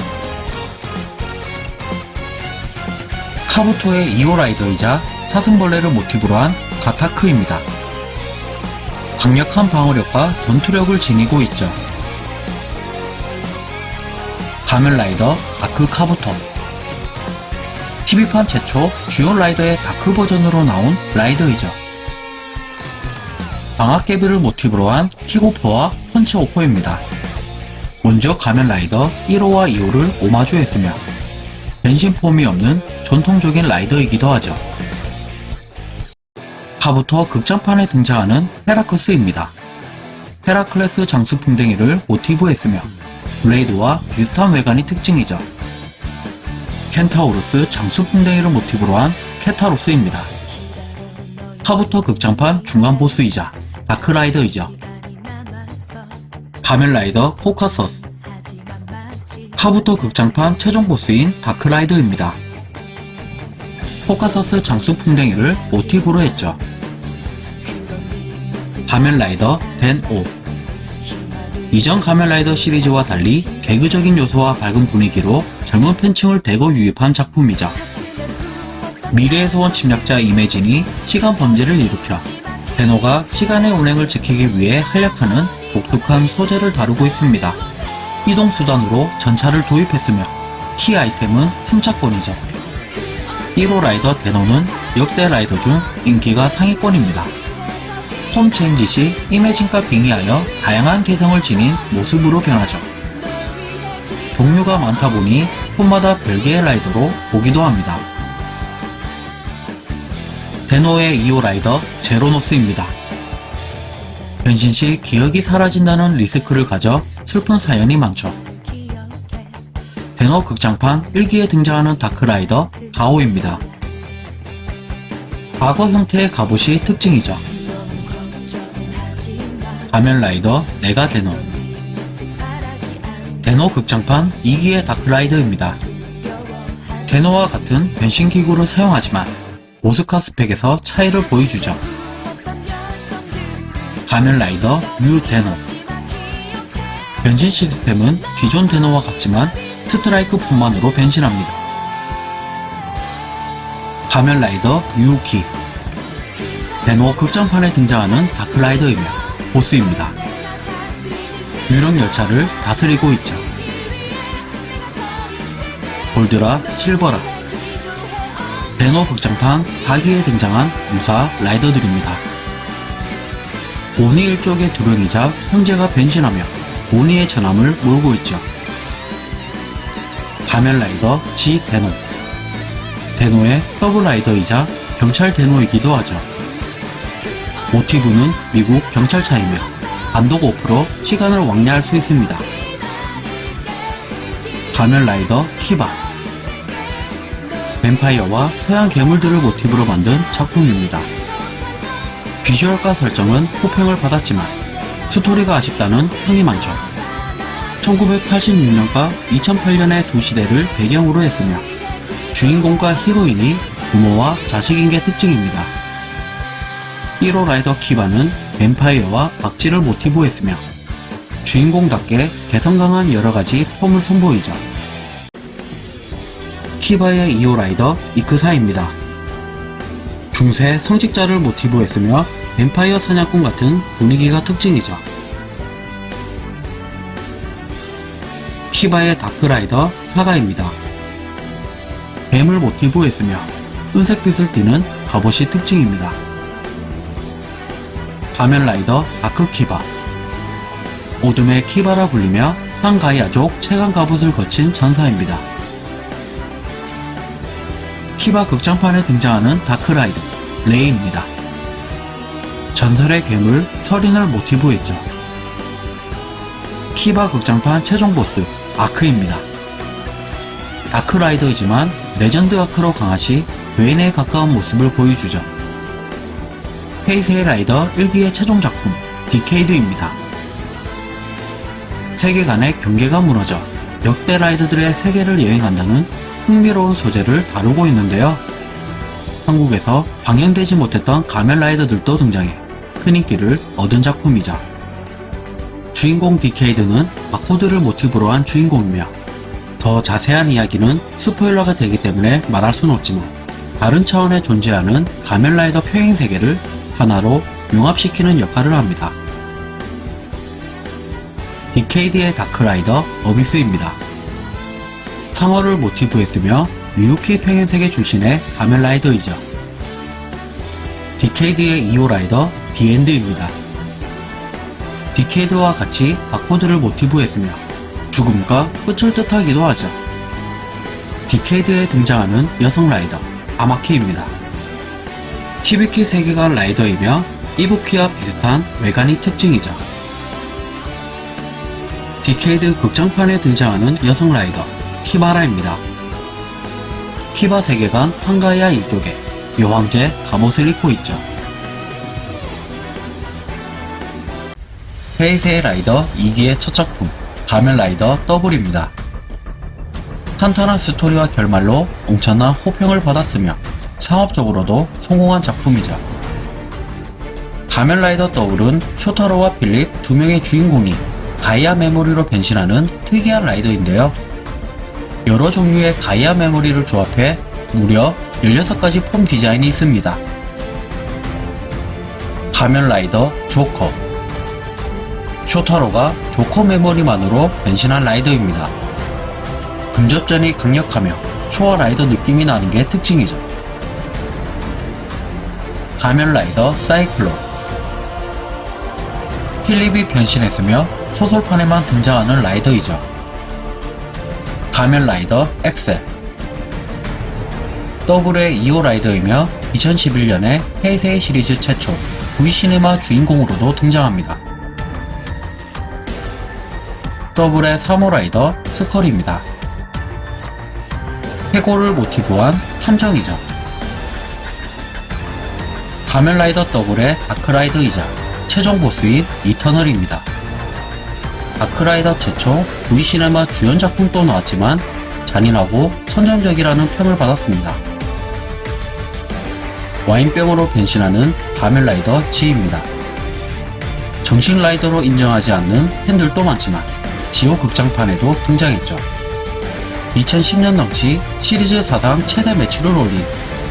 카부토의 2호 라이더이자 사슴벌레를 모티브로 한 가타크입니다. 강력한 방어력과 전투력을 지니고 있죠. 가면라이더 다크 카부토 TV판 최초 주요 라이더의 다크 버전으로 나온 라이더이죠. 방아깨비를 모티브로 한 킥호퍼와 펀치호퍼입니다. 먼저 가면라이더 1호와 2호를 오마주했으며 변신 폼이 없는 전통적인 라이더이기도 하죠. 카부토 극장판에 등장하는 헤라크스입니다. 헤라클레스 장수풍뎅이를 모티브 했으며 블레이드와 비슷한 외관이 특징이죠. 켄타우루스 장수풍뎅이를 모티브로 한 케타로스입니다. 카부토 극장판 중간 보스이자 다크라이더이죠. 가면라이더 코카서스 카부토 극장판 최종 보스인 다크라이더입니다. 코카서스 장수 풍뎅이를 모티브로 했죠. 가면라이더 덴오 이전 가면라이더 시리즈와 달리 개그적인 요소와 밝은 분위기로 젊은 팬층을 대거 유입한 작품이죠. 미래에서 온 침략자 이매진이 시간 범죄를 일으켜 덴오가 시간의 운행을 지키기 위해 활약하는 독특한 소재를 다루고 있습니다. 이동수단으로 전차를 도입했으며 키 아이템은 승차권이죠. 1호 라이더 덴오는 역대 라이더 중 인기가 상위권입니다. 폼 체인지 시 이매진과 빙의하여 다양한 개성을 지닌 모습으로 변하죠. 종류가 많다 보니 폼마다 별개의 라이더로 보기도 합니다. 덴오의 2호 라이더 제로노스입니다. 변신 시 기억이 사라진다는 리스크를 가져 슬픈 사연이 많죠. 데노 극장판 1기에 등장하는 다크라이더 가오입니다. 과거 형태의 갑옷이 특징이죠. 가면라이더 내가 데노 데노 극장판 2기의 다크라이더입니다. 데노와 같은 변신기구를 사용하지만 오스카 스펙에서 차이를 보여주죠. 가면라이더 유 데노 변신 시스템은 기존 데노와 같지만 스트라이크 폼만으로 변신합니다. 가면라이더 유키 데노 극장판에 등장하는 다크라이더이며 보스입니다. 유령 열차를 다스리고 있죠. 골드라, 실버라. 배너 극장판 4기에 등장한 유사 라이더들입니다. 오니 일족의 두령이자 형제가 변신하며 오니의 전함을 몰고 있죠. 가면라이더 지 데노 데노의 서브라이더이자 경찰 데노이기도 하죠. 모티브는 미국 경찰차이며 단독 오프로 시간을 왕래할 수 있습니다. 가면라이더 키바 뱀파이어와 서양 괴물들을 모티브로 만든 작품입니다. 비주얼과 설정은 호평을 받았지만 스토리가 아쉽다는 평이 많죠. 1986년과 2008년의 두 시대를 배경으로 했으며 주인공과 히로인이 부모와 자식인 게 특징입니다. 1호 라이더 키바는 뱀파이어와 박쥐를 모티브로 했으며 주인공답게 개성 강한 여러가지 폼을 선보이죠. 키바의 2호 라이더 이크사입니다. 중세 성직자를 모티브로 했으며 뱀파이어 사냥꾼 같은 분위기가 특징이죠. 키바의 다크라이더 사가입니다. 뱀을 모티브로 했으며 은색빛을 띠는 갑옷이 특징입니다. 가면라이더 다크키바 오둠의 키바라 불리며 한가이아족 최강 갑옷을 거친 전사입니다. 키바 극장판에 등장하는 다크라이더 레이입니다. 전설의 괴물 설인을 모티브로 했죠. 키바 극장판 최종 보스 아크입니다. 다크라이더이지만 레전드 아크로 강화 시 괴인에 가까운 모습을 보여주죠. 헤이세이 라이더 1기의 최종 작품 디케이드입니다. 세계관의 경계가 무너져 역대 라이더들의 세계를 여행한다는 흥미로운 소재를 다루고 있는데요. 한국에서 방영되지 못했던 가면 라이더들도 등장해 큰 인기를 얻은 작품이죠. 주인공 디케이드는 바코드를 모티브로 한 주인공이며 더 자세한 이야기는 스포일러가 되기 때문에 말할 수는 없지만 다른 차원에 존재하는 가면라이더 평행 세계를 하나로 융합시키는 역할을 합니다. 디케이드의 다크라이더 어비스입니다. 상어를 모티브 했으며 류우키 평행세계 출신의 가면라이더이죠. 디케이드의 2호 라이더 디엔드입니다. 디케이드와 같이 바코드를 모티브 했으며 죽음과 끝을 뜻하기도 하죠. 디케이드에 등장하는 여성 라이더 아마키입니다. 히비키 세계관 라이더이며 이부키와 비슷한 외관이 특징이죠. 디케이드 극장판에 등장하는 여성 라이더 키바라입니다. 키바 세계관 팡가이아 일족의 여왕제 갑옷을 입고 있죠. 헤이세이 라이더 2기의 첫 작품 가면 라이더 더블입니다. 탄탄한 스토리와 결말로 엄청난 호평을 받았으며 상업적으로도 성공한 작품이죠. 가면라이더 더블은 쇼타로와 필립 두 명의 주인공이 가이아 메모리로 변신하는 특이한 라이더인데요. 여러 종류의 가이아 메모리를 조합해 무려 16가지 폼 디자인이 있습니다. 가면라이더 조커 쇼타로가 조커 메모리만으로 변신한 라이더입니다. 근접전이 강력하며 쇼와 라이더 느낌이 나는 게 특징이죠. 가면 라이더 사이클론 필립이 변신했으며 소설판에만 등장하는 라이더이죠. 가면 라이더 액셀 더블의 2호 라이더이며 2011년에 헤이세이 시리즈 최초 V시네마 주인공으로도 등장합니다. 더블의 3호 라이더 스컬입니다. 해골을 모티브한 탐정이죠. 가면라이더 더블의 다크라이더이자 최종 보스인 이터널입니다. 다크라이더 최초 V시네마 주연 작품도 나왔지만 잔인하고 선정적이라는 평을 받았습니다. 와인병으로 변신하는 가면라이더 G입니다. 정식 라이더로 인정하지 않는 팬들도 많지만 지오 극장판에도 등장했죠. 2010년 넘치 시리즈 사상 최대 매출을 올린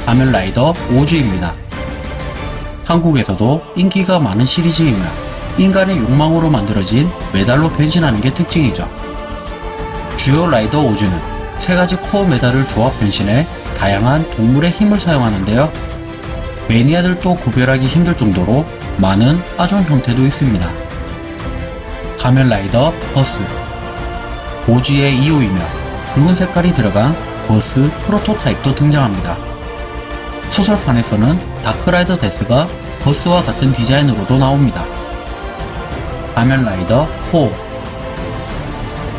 가면 라이더 오즈입니다. 한국에서도 인기가 많은 시리즈이며 인간의 욕망으로 만들어진 메달로 변신하는 게 특징이죠. 주요 라이더 오즈는 세 가지 core 메달을 조합 변신해 다양한 동물의 힘을 사용하는데요. 매니아들도 구별하기 힘들 정도로 많은 아종 형태도 있습니다. 가면라이더 버스 오즈의 2호이며 붉은 색깔이 들어간 버스 프로토타입도 등장합니다. 소설판에서는 다크라이더 데스가 버스와 같은 디자인으로도 나옵니다. 가면라이더 4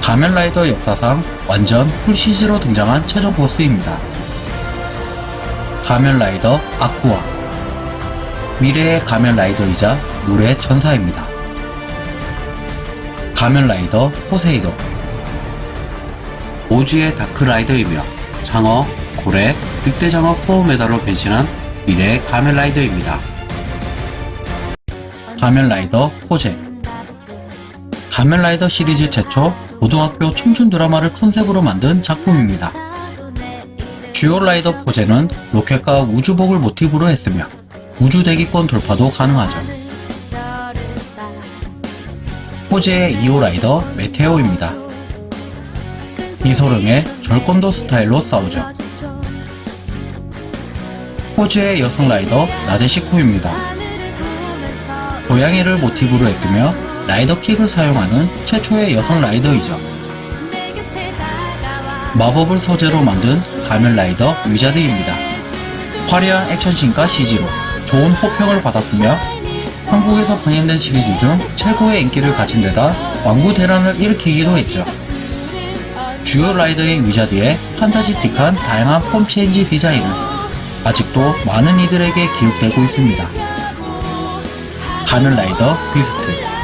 가면라이더 역사상 완전 풀CG로 등장한 최종 보스입니다. 가면라이더 아쿠아 미래의 가면라이더이자 물의 전사입니다. 가면라이더 포세이돈 오즈의 다크라이더이며 장어, 고래, 늑대장어 코어 메달로 변신한 미래의 가면라이더입니다. 가면라이더 포제 가면라이더 시리즈 최초 고등학교 청춘 드라마를 컨셉으로 만든 작품입니다. 주요 라이더 포제는 로켓과 우주복을 모티브로 했으며 우주 대기권 돌파도 가능하죠. 포제의 2호 라이더 메테오입니다. 이소룡의 절권도 스타일로 싸우죠. 포제의 여성 라이더 나데시코입니다. 고양이를 모티브로 했으며 라이더 킥을 사용하는 최초의 여성 라이더이죠. 마법을 소재로 만든 가면 라이더 위자드입니다. 화려한 액션씬과 CG로 좋은 호평을 받았으며 한국에서 방영된 시리즈 중 최고의 인기를 가진 데다 완구 대란을 일으키기도 했죠. 주요 라이더인 위자드의 판타지틱한 다양한 form change 디자인은 아직도 많은 이들에게 기억되고 있습니다. 가면 라이더 비스트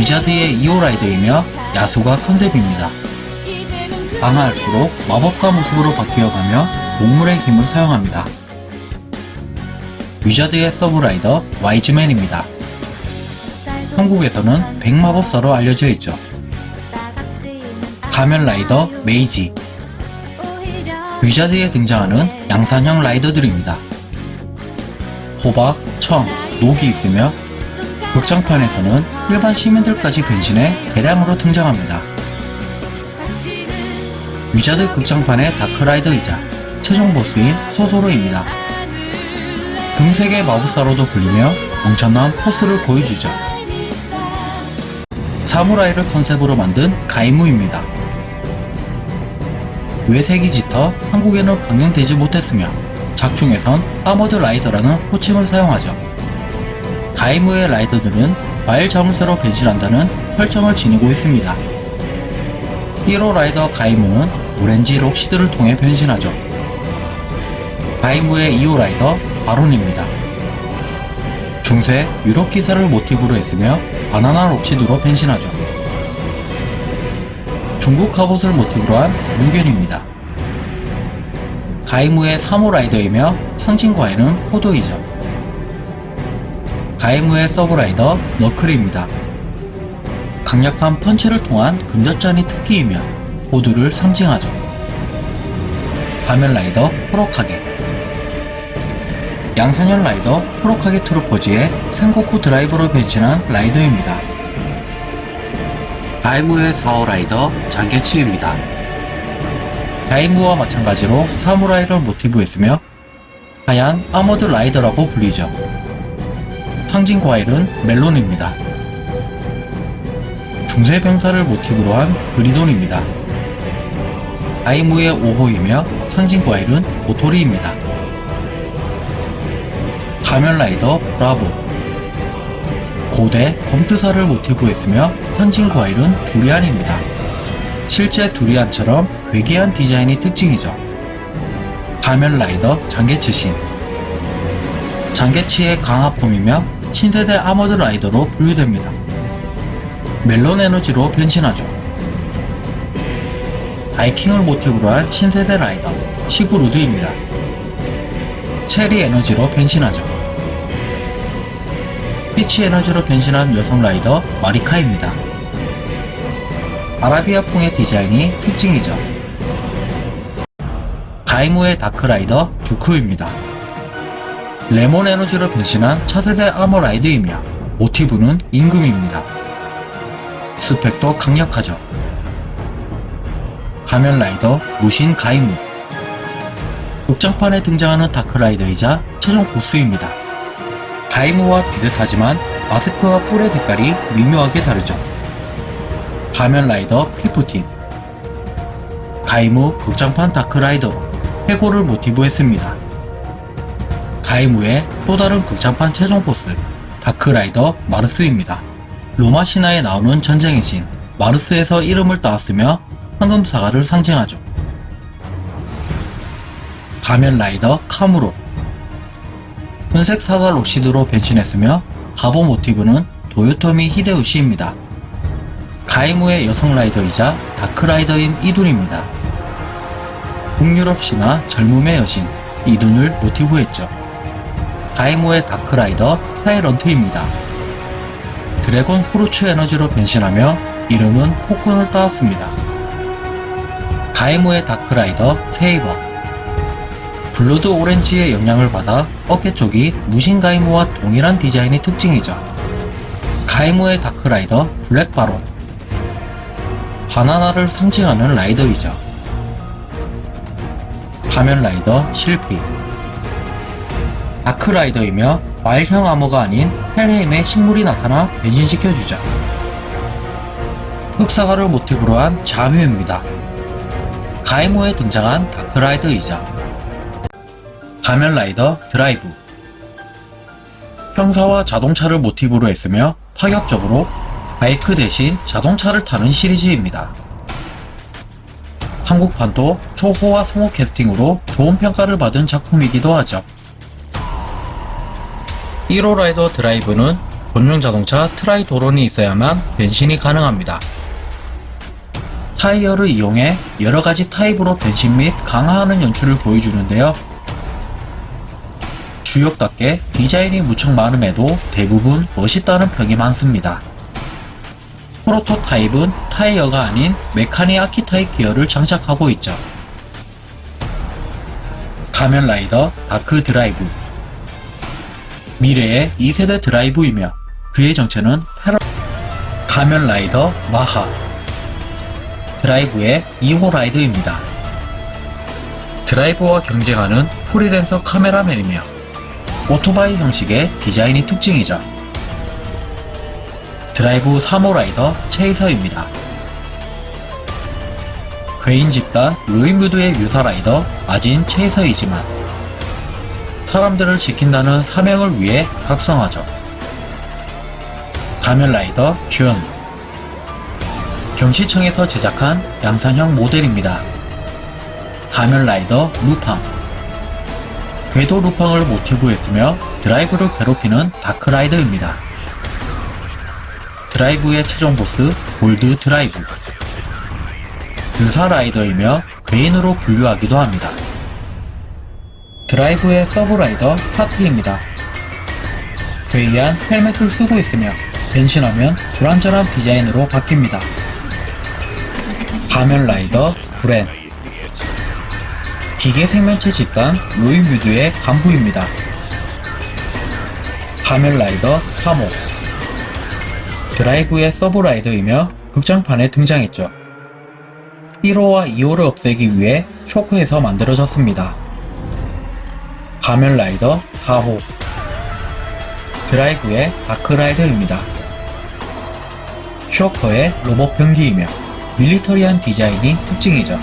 위자드의 2호 라이더이며 야수가 컨셉입니다. 강화할수록 마법사 모습으로 바뀌어가며 동물의 힘을 사용합니다. 위자드의 서브라이더 와이즈맨입니다. 한국에서는 백마법사로 알려져 있죠. 가면 라이더 메이지 위자드에 등장하는 양산형 라이더들입니다. 호박, 청, 녹이 있으며 극장판에서는 일반 시민들까지 변신해 대량으로 등장합니다. 위자드 극장판의 다크라이더이자 최종 보스인 소소로입니다. 금색의 마법사로도 불리며 엄청난 포스를 보여주죠. 사무라이를 컨셉으로 만든 가이무입니다. 외색이 짙어 한국에는 방영되지 못했으며 작중에선 아머드 라이더라는 호칭을 사용하죠. 가이무의 라이더들은 과일 자물쇠로 변신한다는 설정을 지니고 있습니다. 1호 라이더 가이무는 오렌지 록시드를 통해 변신하죠. 가이무의 2호 라이더 바론입니다. 중세 유럽 기사를 모티브로 했으며 바나나 록시드로 변신하죠. 중국 갑옷을 모티브로 한 류겐입니다. 가이무의 3호 라이더이며 상징 과일은 포도이죠. 가이무의 서브라이더 너클입니다. 강력한 펀치를 통한 근접전이 특기이며 호두를 상징하죠. 가면라이더 쿠로카게 양산형 라이더 쿠로카게 트루퍼즈의 센고쿠 드라이버로 변신한 라이더입니다. 가이무의 4호 라이더 장개치입니다. 가이무와 마찬가지로 사무라이를 모티브했으며 하얀 아머드 라이더라고 불리죠. 상징 과일은 멜론입니다. 중세 병사를 모티브로 한 그리돈입니다. 아이무의 5호이며 상징 과일은 도토리입니다. 가면라이더 브라보 고대 검투사를 모티브 했으며 상징 과일은 두리안입니다. 실제 두리안처럼 괴기한 디자인이 특징이죠. 가면라이더 잔게츠 신 잔게츠의 강화form이며 신세대 아머드 라이더로 분류됩니다. 멜론 에너지로 변신하죠. 바이킹을 모티브로 한 신세대 라이더 시구르드입니다. 체리 에너지로 변신하죠. 피치 에너지로 변신한 여성 라이더 마리카입니다. 아라비아풍의 디자인이 특징이죠. 가이무의 다크라이더 듀크입니다. 레몬 에너지로 변신한 차세대 아머드 라이더이며 모티브는 임금입니다. 스펙도 강력하죠. 가면라이더 무신 가이무 극장판에 등장하는 다크라이더이자 최종 보스입니다. 가이무와 비슷하지만 마스크와 뿔의 색깔이 미묘하게 다르죠. 가면라이더 피프틴 가이무 극장판 다크라이더로 해고를 모티브 했습니다. 가이무의 또 다른 극장판 최종 보스 다크라이더 마르스입니다. 로마 신화에 나오는 전쟁의 신 마르스에서 이름을 따왔으며 황금 사과를 상징하죠. 가면 라이더 카무로 hun색 사과 록시드로 변신했으며 가보 모티브는 도요토미 히데요시입니다. 가이무의 여성 라이더이자 다크라이더인 이둔입니다. 북유럽 신화 젊음의 여신 이둔을 모티브했죠. 가이무의 다크라이더 타이런트입니다. 드래곤 후르츠 에너지로 변신하며 이름은 폭군을 따왔습니다. 가이무의 다크라이더 세이버 블러드 오렌지의 영향을 받아 어깨 쪽이 무신 가이무와 동일한 디자인이 특징이죠. 가이무의 다크라이더 블랙 바론 바나나를 상징하는 라이더이죠. 가면라이더 실피 다크라이더이며 과일형 암호가 아닌 헬헤임의 식물이 나타나 변신시켜주죠. 흑사과를 모티브로 한 자뮤입니다. 가이무에 등장한 다크라이더이자 가면라이더 드라이브 형사와 자동차를 모티브로 했으며 파격적으로 바이크 대신 자동차를 타는 시리즈입니다. 한국판도 초호화 성우 캐스팅으로 좋은 평가를 받은 작품이기도 하죠. 1호 라이더 드라이브는 전용 자동차 트라이도론이 있어야만 변신이 가능합니다. 타이어를 이용해 여러가지 타입으로 변신 및 강화하는 연출을 보여주는데요. 주역답게 디자인이 무척 많음에도 대부분 멋있다는 평이 많습니다. 프로토타입은 타이어가 아닌 메카니 아키타입 기어를 장착하고 있죠. 가면라이더 다크 드라이브 미래의 2세대 드라이브이며 그의 정체는 패러 가면라이더 마하 드라이브의 2호 라이더입니다. 드라이브와 경쟁하는 프리랜서 카메라맨이며 오토바이 형식의 디자인이 특징이죠. 드라이브 3호 라이더 체이서입니다. 괴인 집단 로이뮤드의 유사 라이더 마진 체이서이지만 사람들을 지킨다는 사명을 위해 각성하죠. 가면 라이더 쥰 경시청에서 제작한 양산형 모델입니다. 가면 라이더 루팡 괴도 루팡을 모티브 했으며 드라이브를 괴롭히는 다크라이더입니다. 드라이브의 최종 보스 골드 드라이브 유사 라이더이며 괴인으로 분류하기도 합니다. 드라이브의 서브라이더 파티입니다. 괴이한 헬멧을 쓰고 있으며 변신하면 불완전한 디자인으로 바뀝니다. 가면 라이더 브레인 기계 생명체 집단 로이뮤드의 간부입니다. 가면 라이더 3호 드라이브의 서브라이더이며 극장판에 등장했죠. 1호와 2호를 없애기 위해 쇼크에서 만들어졌습니다. 가면 라이더 4호 드라이브의 다크라이더입니다. 쇼커의 로봇 병기이며 밀리터리한 디자인이 특징이죠.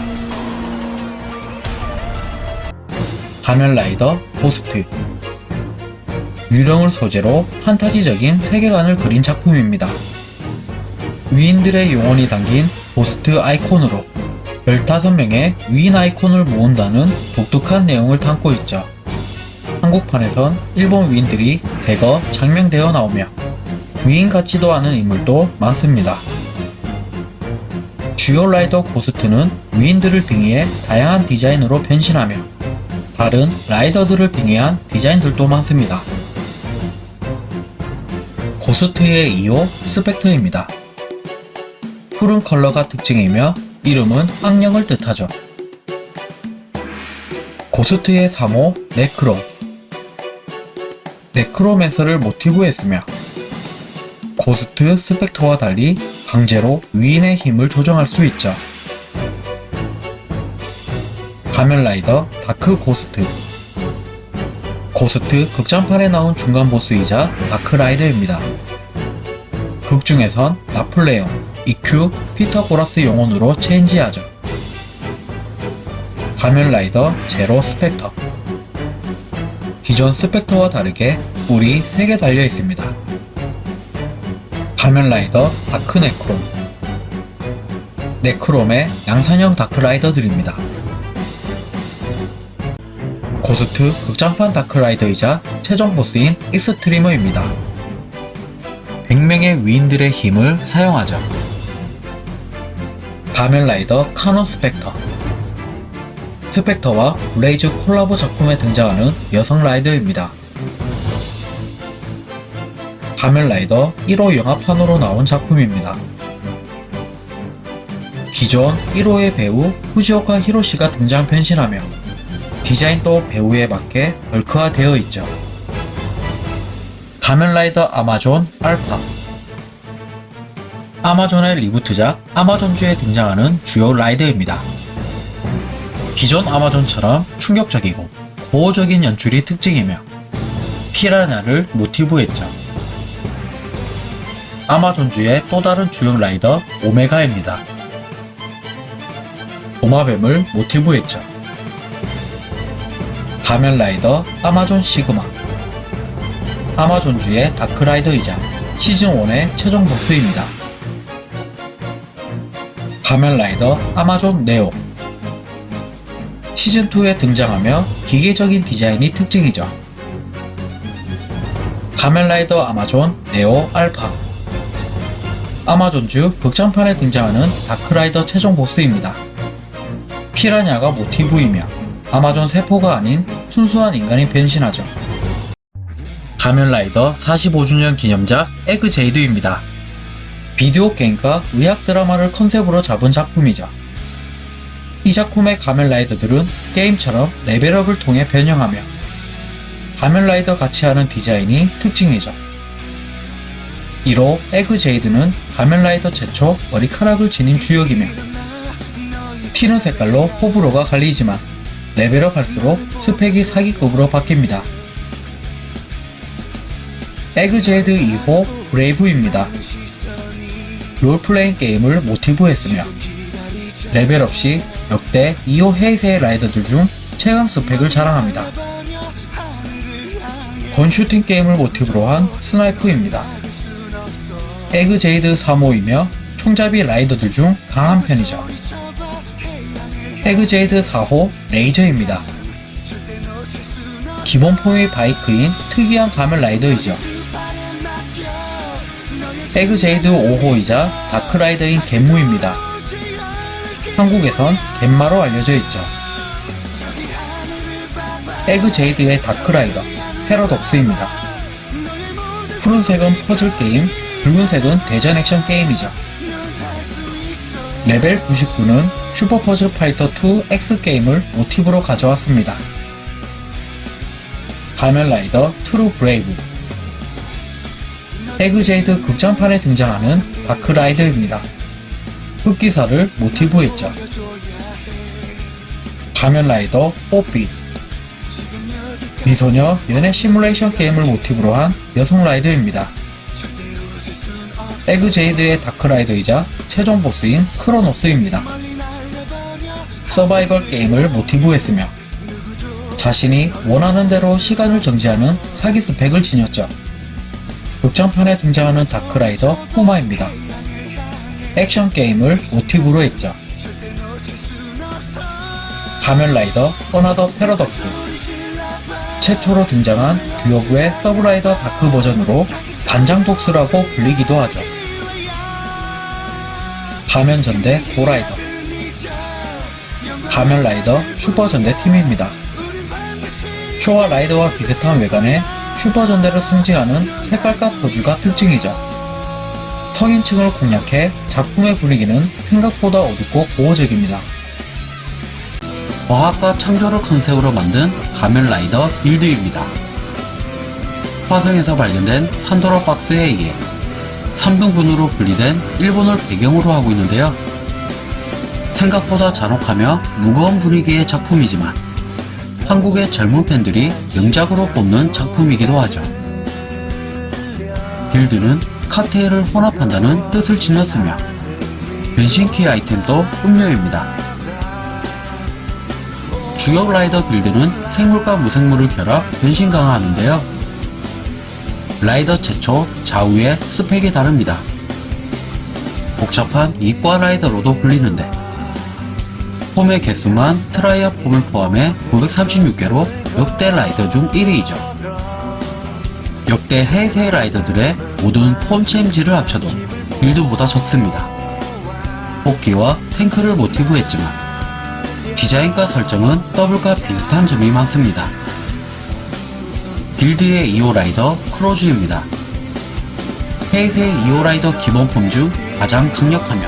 가면 라이더 고스트 유령을 소재로 판타지적인 세계관을 그린 작품입니다. 위인들의 영혼이 담긴 고스트 아이콘으로 15명의 위인 아이콘을 모은다는 독특한 내용을 담고 있죠. 한국판에선 일본 위인들이 대거 장명되어 나오며 위인 같지도 않은 인물도 많습니다. 주요 라이더 고스트는 위인들을 빙의해 다양한 디자인으로 변신하며 다른 라이더들을 빙의한 디자인들도 많습니다. 고스트의 2호 스펙터입니다. 푸른 컬러가 특징이며 이름은 악령을 뜻하죠. 고스트의 3호 네크로 네크로맨서를 모티브 했으며 고스트 스펙터와 달리 강제로 위인의 힘을 조정할 수 있죠. 가면라이더 다크 고스트 고스트 극장판에 나온 중간 보스이자 다크라이더입니다. 극 중에선 나폴레옹, 잇큐, 피타고라스 영혼으로 체인지하죠. 가면라이더 제로 스펙터 기존 스펙터와 다르게 뿔이 3개 달려 있습니다. 가면라이더 다크 네크롬 네크롬의 양산형 다크라이더들입니다. 고스트 극장판 다크라이더이자 최종 보스인 익스트리머입니다. 100명의 위인들의 힘을 사용하죠. 가면라이더 카논 스펙터 스펙터와 블레이즈 콜라보 작품에 등장하는 여성 라이더입니다. 가면라이더 1호 영화판으로 나온 작품입니다. 기존 1호의 배우 후지오카 히로시가 등장 변신하며 디자인도 배우에 맞게 벌크화되어 있죠. 가면라이더 아마존 알파 아마존의 리부트작 아마존주에 등장하는 주요 라이더입니다. 기존 아마존처럼 충격적이고 고어적인 연출이 특징이며 피라냐를 모티브 했죠. 아마존주의 또 다른 주역 라이더 오메가입니다. 도마뱀을 모티브 했죠. 가면라이더 아마존 시그마 아마존주의 다크라이더이자 시즌1의 최종 보스입니다. 가면라이더 아마존 네오 시즌2에 등장하며 기계적인 디자인이 특징이죠. 가면라이더 아마존 네오 알파 아마존즈 극장판에 등장하는 다크라이더 최종 보스입니다. 피라냐가 모티브이며 아마존 세포가 아닌 순수한 인간이 변신하죠. 가면라이더 45주년 기념작 에그제이드입니다. 비디오 게임과 의학 드라마를 컨셉으로 잡은 작품이죠. 이 작품의 가면라이더들은 게임처럼 레벨업을 통해 변형하며 가면라이더 같이 하는 디자인이 특징이죠. 1호 에그제이드는 가면라이더 최초 머리카락을 지닌 주역이며 튀는 색깔로 호불호가 갈리지만 레벨업 할수록 스펙이 사기급으로 바뀝니다. 에그제이드 2호 브레이브입니다. 롤플레잉 게임을 모티브했으며 레벨업 시 역대 2호 헤이세이 라이더들 중 최강 스펙을 자랑합니다. 건슈팅 게임을 모티브로 한 스나이프입니다. 에그제이드 3호이며 총잡이 라이더들 중 강한 편이죠. 에그제이드 4호 레이저입니다. 기본 폼이 바이크인 특이한 가면 라이더이죠. 에그제이드 5호이자 다크라이더인 겐무입니다. 한국에선 겐마로 알려져 있죠. 에그제이드의 다크라이더 패러독스입니다. 푸른색은 퍼즐 게임, 붉은색은 대전 액션 게임이죠. 레벨 99는 슈퍼 퍼즐 파이터 2 X 게임을 모티브로 가져왔습니다. 가면라이더 트루 브레이브 에그제이드 극장판에 등장하는 다크라이더입니다. 흑기사를 모티브했죠. 가면라이더 뽀삐 미소녀 연애 시뮬레이션 게임을 모티브로 한 여성 라이더입니다. 에그제이드의 다크라이더이자 최종 보스인 크로노스입니다. 서바이벌 게임을 모티브 했으며 자신이 원하는 대로 시간을 정지하는 사기 스펙을 지녔죠. 극장판에 등장하는 다크라이더 후마입니다. 액션 게임을 모티브로 했죠. 가면라이더 어나더 패러독스 최초로 등장한 듀오브의 서브라이더 다크 버전으로 반장독스라고 불리기도 하죠. 가면전대 고라이더 가면라이더 슈퍼전대 팀입니다. 쇼와 라이더와 비슷한 외관에 슈퍼전대를 상징하는 색깔과 포즈가 특징이죠. 성인층을 공략해 작품의 분위기는 생각보다 어둡고 고어적입니다. 과학과 창조를 컨셉으로 만든 가면라이더 빌드입니다. 화성에서 발견된 판도라 박스에 의해 3등분으로 분리된 일본을 배경으로 하고 있는데요. 생각보다 잔혹하며 무거운 분위기의 작품이지만 한국의 젊은 팬들이 명작으로 뽑는 작품이기도 하죠. 빌드는 칵테일을 혼합한다는 뜻을 지녔으며 변신 키 아이템도 음료입니다. 주역 라이더 빌드는 생물과 무생물을 결합 변신 강화하는데요. 라이더 최초 좌우의 스펙이 다릅니다. 복잡한 이과 라이더로도 불리는데 폼의 개수만 트라이얼 폼을 포함해 936개로 역대 라이더 중 1위이죠. 역대 헤이세이 라이더들의 모든 폼 체인지를 합쳐도 빌드보다 적습니다. 토끼와 탱크를 모티브 했지만 디자인과 설정은 더블과 비슷한 점이 많습니다. 빌드의 2호 라이더 크로즈입니다. 헤이세이 2호 라이더 기본 폼 중 가장 강력하며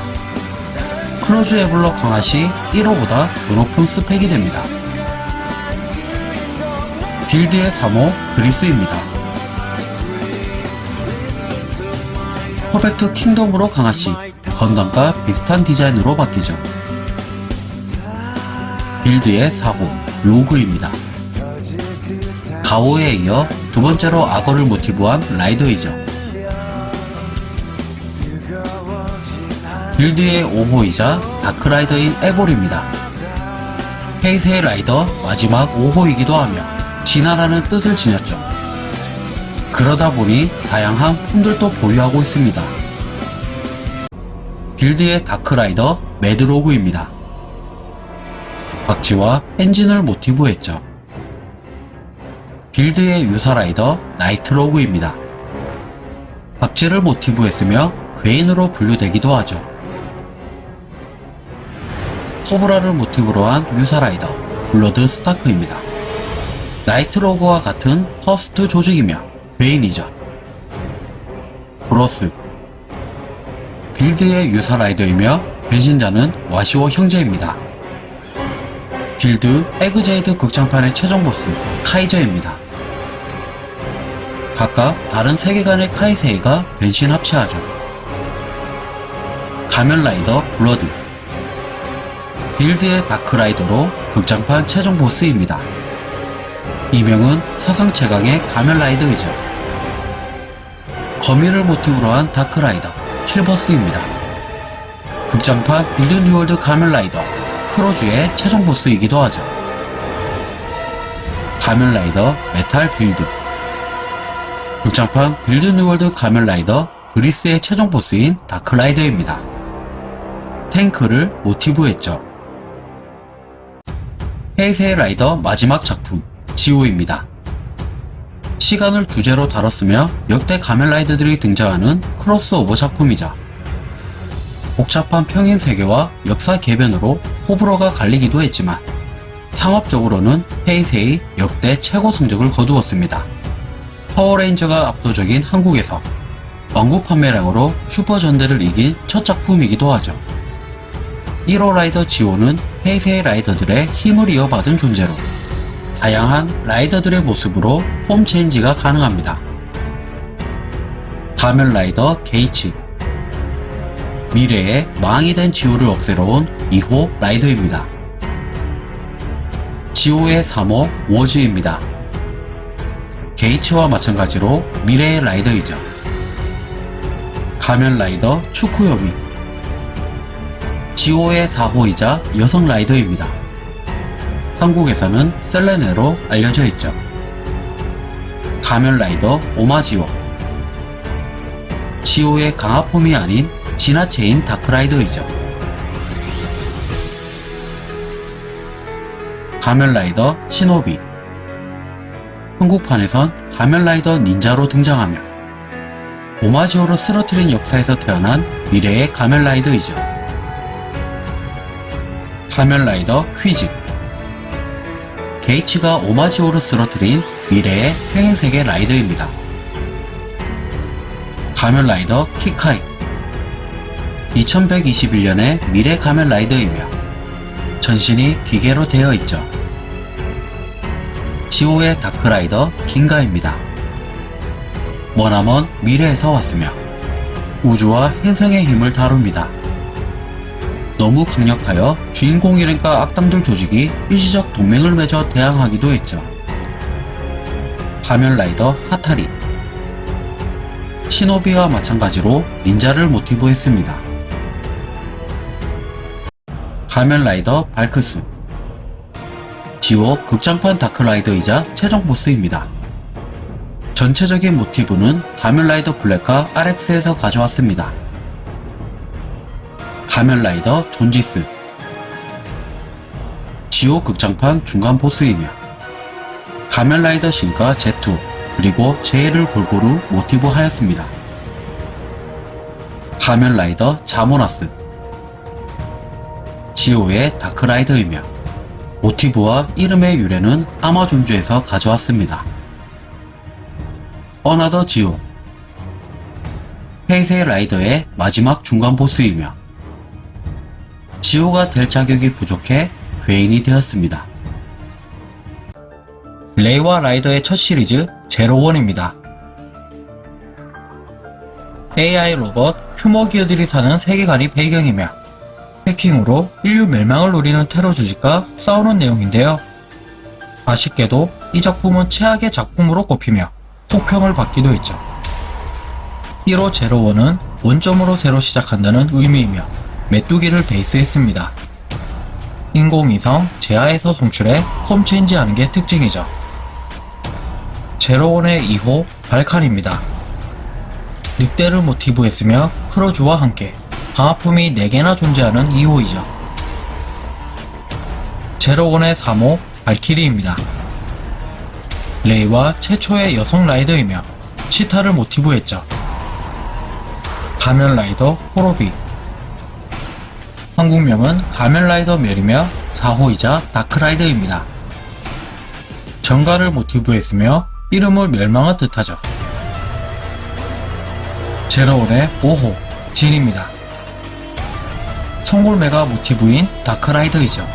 크로즈 에볼로 강화 시 1호보다 더 높은 스펙이 됩니다. 빌드의 3호 그리스입니다. 퍼펙트 킹덤으로 강화 시 건담과 비슷한 디자인으로 바뀌죠. 빌드의 4호 로그입니다. 가오에 이어 두 번째로 악어를 모티브한 라이더이죠. 빌드의 5호이자 다크라이더인 에볼입니다. 페이스의 라이더 마지막 5호이기도 하며 진화라는 뜻을 지녔죠. 그러다 보니 다양한 폼들도 보유하고 있습니다. 빌드의 다크라이더 매드로그입니다. 박쥐와 엔진을 모티브 했죠. 빌드의 유사라이더 나이트로그입니다. 박쥐를 모티브 했으며 괴인으로 분류되기도 하죠. 코브라를 모티브로 한 유사라이더 블러드 스타크입니다. 나이트로그와 같은 파우스트 조직이며 괴인이죠. 브로스 빌드의 유사 라이더이며 변신자는 와시오 형제입니다. 빌드 에그제이드 극장판의 최종 보스 카이저입니다. 각각 다른 세계관의 카이세이가 변신 합체하죠. 가면라이더 블러드 빌드의 다크라이더로 극장판 최종 보스입니다. 이명은 사상 최강의 가면라이더이죠. 거미를 모티브로 한 다크라이더 킬버스입니다. 극장판 빌드 뉴월드 가면라이더 크로즈의 최종 보스이기도 하죠. 가면라이더 메탈 빌드 극장판 빌드 뉴월드 가면라이더 그리스의 최종 보스인 다크라이더입니다. 탱크를 모티브했죠. 헤이세이 라이더 마지막 작품 지오입니다. 시간을 주제로 다뤘으며 역대 가면라이더들이 등장하는 크로스오버 작품이자 복잡한 평행 세계와 역사 개변으로 호불호가 갈리기도 했지만 상업적으로는 헤이세이 역대 최고 성적을 거두었습니다. 파워레인저가 압도적인 한국에서 완구 판매량으로 슈퍼전대를 이긴 첫 작품이기도 하죠. 1호 라이더 지오는 헤이세이 라이더들의 힘을 이어받은 존재로 다양한 라이더들의 모습으로 폼 체인지가 가능합니다. 가면 라이더 게이츠 미래의 마왕이 된 지오를 없애러 온 2호 라이더입니다. 지오의 3호 워즈입니다. 게이츠와 마찬가지로 미래의 라이더이죠. 가면 라이더 츠쿠요미 지오의 4호이자 여성 라이더입니다. 한국에서는 셀레네로 알려져 있죠. 가면 라이더 오마지오 지오의 강화폼이 아닌 진화체인 다크라이더이죠. 가면라이더 시노비 한국판에선 가면라이더 닌자로 등장하며 오마지오로 쓰러뜨린 역사에서 태어난 미래의 가면라이더이죠. 가면라이더 퀴즈 게이츠가 오마지오를 쓰러뜨린 미래의 평행세계 라이더입니다. 가면 라이더 키카이 2121년의 미래 가면 라이더이며 전신이 기계로 되어 있죠. 지오의 다크라이더 긴가입니다. 머나먼 미래에서 왔으며 우주와 행성의 힘을 다룹니다. 너무 강력하여 주인공 일행과 악당들 조직이 일시적 동맹을 맺어 대항하기도 했죠. 가면라이더 하타리 시노비와 마찬가지로 닌자를 모티브 했습니다. 가면라이더 발크스 지오 극장판 다크라이더이자 최종 보스입니다. 전체적인 모티브는 가면라이더 블랙과 RX에서 가져왔습니다. 가면라이더 존지스 지오 극장판 중간 보스이며 가면라이더 신과 제트오 그리고 제이를 골고루 모티브 하였습니다. 가면라이더 자모나스 지오의 다크라이더이며 모티브와 이름의 유래는 아마존즈에서 가져왔습니다. 어나더 지오 헤이세이 라이더의 마지막 중간 보스이며 지오가 될 자격이 부족해 괴인이 되었습니다. 레이와 라이더의 첫 시리즈 제로원입니다. AI 로봇 휴머 기어들이 사는 세계관이 배경이며 해킹으로 인류 멸망을 노리는 테러 조직과 싸우는 내용인데요. 아쉽게도 이 작품은 최악의 작품으로 꼽히며 혹평을 받기도 했죠. 1호 제로원은 원점으로 새로 시작한다는 의미이며 메뚜기를 베이스했습니다. 인공위성 제아에서 송출해 홈체인지하는 게 특징이죠. 제로원의 2호 발칸입니다. 늑대를 모티브 했으며 크로즈와 함께 방화품이 4개나 존재하는 2호이죠. 제로원의 3호 발키리입니다. 레이와 최초의 여성 라이더이며 치타를 모티브했죠. 가면 라이더 호로비 한국명은 가면라이더 멜이며 4호이자 다크라이더입니다. 전갈을 모티브 했으며 이름을 멸망을 뜻하죠. 제로원의 5호 진입니다. 송골매가 모티브인 다크라이더이죠.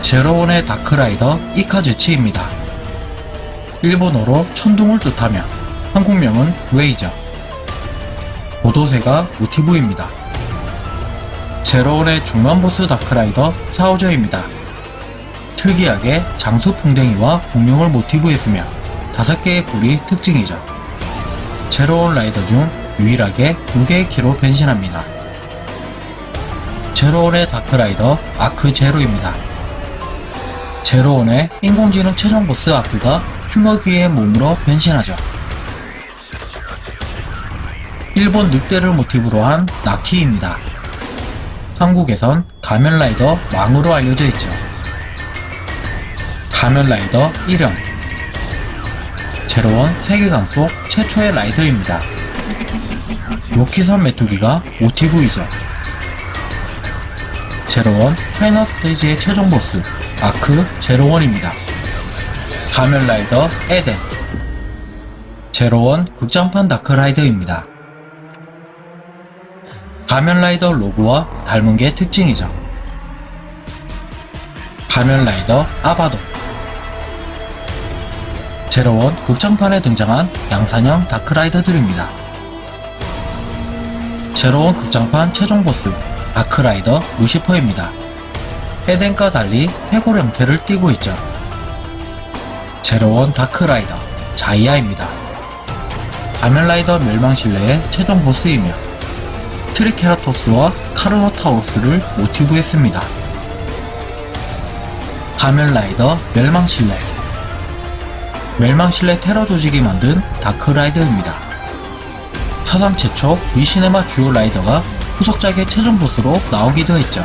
제로원의 다크라이더 이카즈치입니다. 일본어로 천둥을 뜻하며 한국명은 웨이죠. 도도새가 모티브입니다. 제로원의 중간보스 다크라이더 사우저입니다. 특이하게 장수풍뎅이와 공룡을 모티브 했으며 다섯 개의 뿔이 특징이죠. 제로원 라이더 중 유일하게 두 개의 키로 변신합니다. 제로원의 다크라이더 아크 제로입니다. 제로원의 인공지능 최종 보스 아크가 휴머귀의 몸으로 변신하죠. 일본 늑대를 모티브로 한 나키입니다. 한국에선 가면라이더 망으로 알려져 있죠. 가면라이더 1형 제로원 세계관 속 최초의 라이더입니다. 로키선 메뚜기가 모티브이죠. 제로원 파이널 스테이지의 최종 보스 아크 제로원입니다. 가면라이더 에덴 제로원 극장판 다크라이더입니다. 가면라이더 로고와 닮은 게 특징이죠. 가면라이더 아바돈 제로원 극장판에 등장한 양산형 다크라이더들입니다. 제로원 극장판 최종 보스 다크라이더 루시퍼입니다. 에덴과 달리 해골 형태를 띠고 있죠. 제로원 다크라이더 자이아입니다. 가면라이더 멸망신뢰의 최종 보스이며 트리케라토스와 카르노타우루스를 모티브 했습니다. 가면라이더 멸망실내 멸망실내 테러 조직이 만든 다크라이더입니다. 사상 최초 위시네마 주요 라이더가 후속작의 최종 보스로 나오기도 했죠.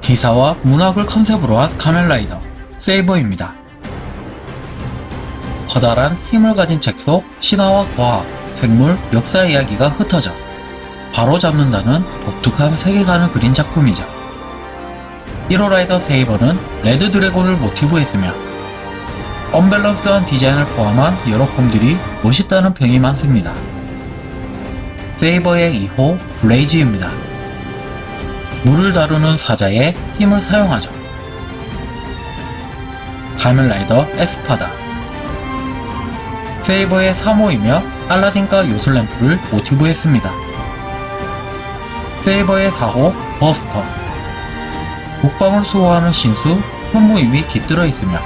기사와 문학을 컨셉으로 한 가면라이더 세이버입니다. 커다란 힘을 가진 책 속 신화와 과학, 생물, 역사 이야기가 흩어져 바로 잡는다는 독특한 세계관을 그린 작품이죠. 1호 라이더 세이버는 레드 드래곤을 모티브 했으며 언밸런스한 디자인을 포함한 여러 폼들이 멋있다는 평이 많습니다. 세이버의 2호 블레이즈입니다. 물을 다루는 사자의 힘을 사용하죠. 가면라이더 에스파다 세이버의 3호이며 알라딘과 요술램프를 모티브했습니다. 세이버의 4호 버스터 국방을 수호하는 신수 현무임이 깃들어 있으며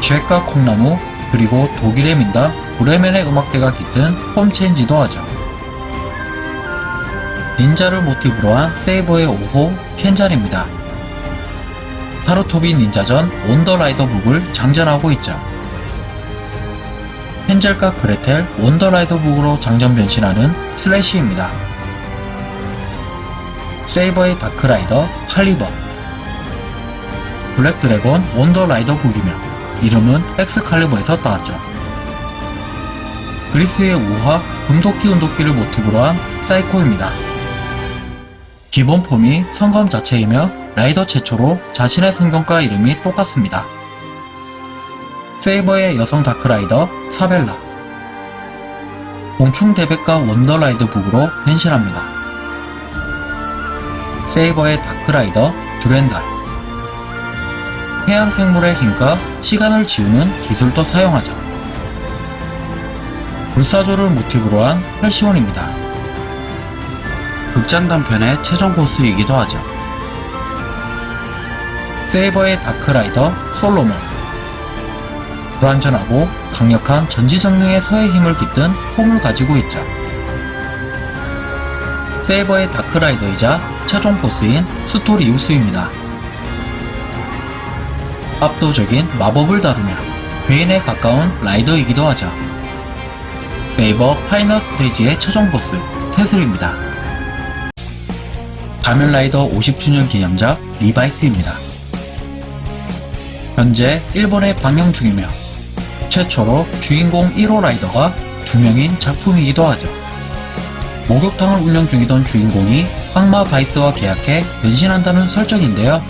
잭과 콩나무 그리고 독일의 민당 브레멘의 음악대가 깃든 홈체인지도 하죠. 닌자를 모티브로 한 세이버의 5호 켄잘입니다. 사루토비 닌자전 원더라이더 북을 장전하고 있죠. 헨젤과 그레텔 원더라이더 북으로 장전 변신하는 슬래시입니다. 세이버의 다크라이더 칼리버 블랙드래곤 원더라이더 북이며 이름은 엑스칼리버에서 따왔죠. 그리스의 우화 금도끼 은도끼를 모티브로 한 사이코입니다. 기본 폼이 성검 자체이며 라이더 최초로 자신의 성경과 이름이 똑같습니다. 세이버의 여성 다크라이더 사벨라 공충 대백과 원더라이더 북으로 변신합니다. 세이버의 다크라이더 듀렌달 해양 생물의 힘과 시간을 지우는 기술도 사용하죠. 불사조를 모티브로 한 헬시온입니다. 극장 단편의 최종 보스이기도 하죠. 세이버의 다크라이더 솔로몬 불완전하고 강력한 전지전능의 서의 힘을 깃든 폼을 가지고 있죠. 세이버의 다크라이더이자 최종 보스인 스토리우스입니다. 압도적인 마법을 다루며 괴인에 가까운 라이더이기도 하죠. 세이버 파이널 스테이지의 최종 보스 테슬입니다. 가면라이더 50주년 기념작 리바이스입니다. 현재 일본에 방영 중이며 최초로 주인공 1호 라이더가 두 명인 작품이기도 하죠. 목욕탕을 운영 중이던 주인공이 악마 바이스와 계약해 변신한다는 설정인데요.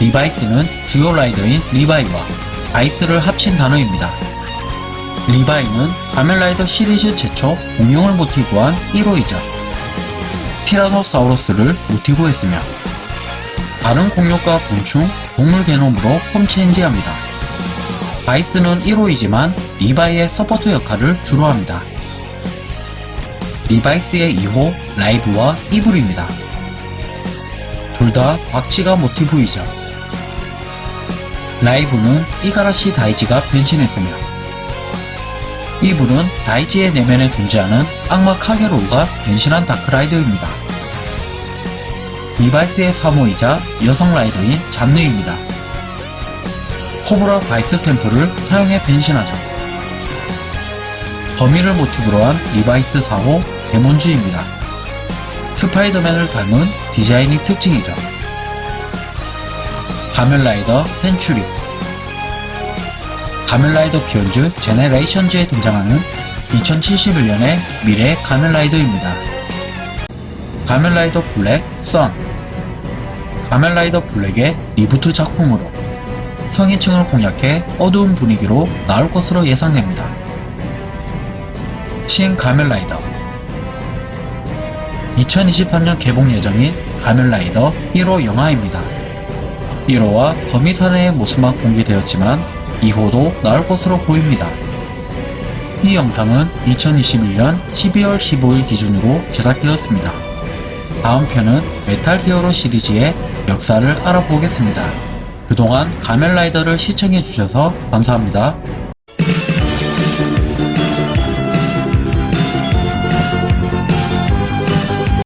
리바이스는 주요 라이더인 리바이와 바이스를 합친 단어입니다. 리바이는 가면라이더 시리즈 최초 공룡을 모티브 한 1호이자 티라노사우루스를 모티브로 했으며 다른 공룡과 곤충, 동물 게놈으로 form change합니다. 바이스는 1호이지만 리바이의 서포트 역할을 주로 합니다. 리바이스의 2호 라이브와 이블입니다. 둘 다 박쥐가 모티브이죠. 라이브는 이가라시 다이지가 변신했으며 이블은 다이지의 내면에 존재하는 악마 카게로우가 변신한 다크라이더입니다. 리바이스의 3호이자 여성 라이더인 쟌느입니다. 코브라 바이스탬프를 사용해 변신하죠. 거미를 모티브로 한 리바이스 4호 데몬즈입니다. 스파이더맨을 닮은 디자인이 특징이죠. 가면라이더 센츄리 가면라이더 비욘드 제네레이션즈에 등장하는 2071년의 미래 가면라이더입니다. 가면라이더 블랙 선 가면라이더 블랙의 reboot 작품으로 성인층을 공략해 어두운 분위기로 나올 것으로 예상됩니다. 신 가면라이더 2023년 개봉 예정인 가면라이더 1호 영화입니다. 1호와 거미사내의 모습만 공개되었지만 2호도 나올 것으로 보입니다. 이 영상은 2021년 12월 15일 기준으로 제작되었습니다. 다음 편은 메탈 히어로 시리즈의 역사를 알아보겠습니다. 그동안 가면라이더를 시청해주셔서 감사합니다.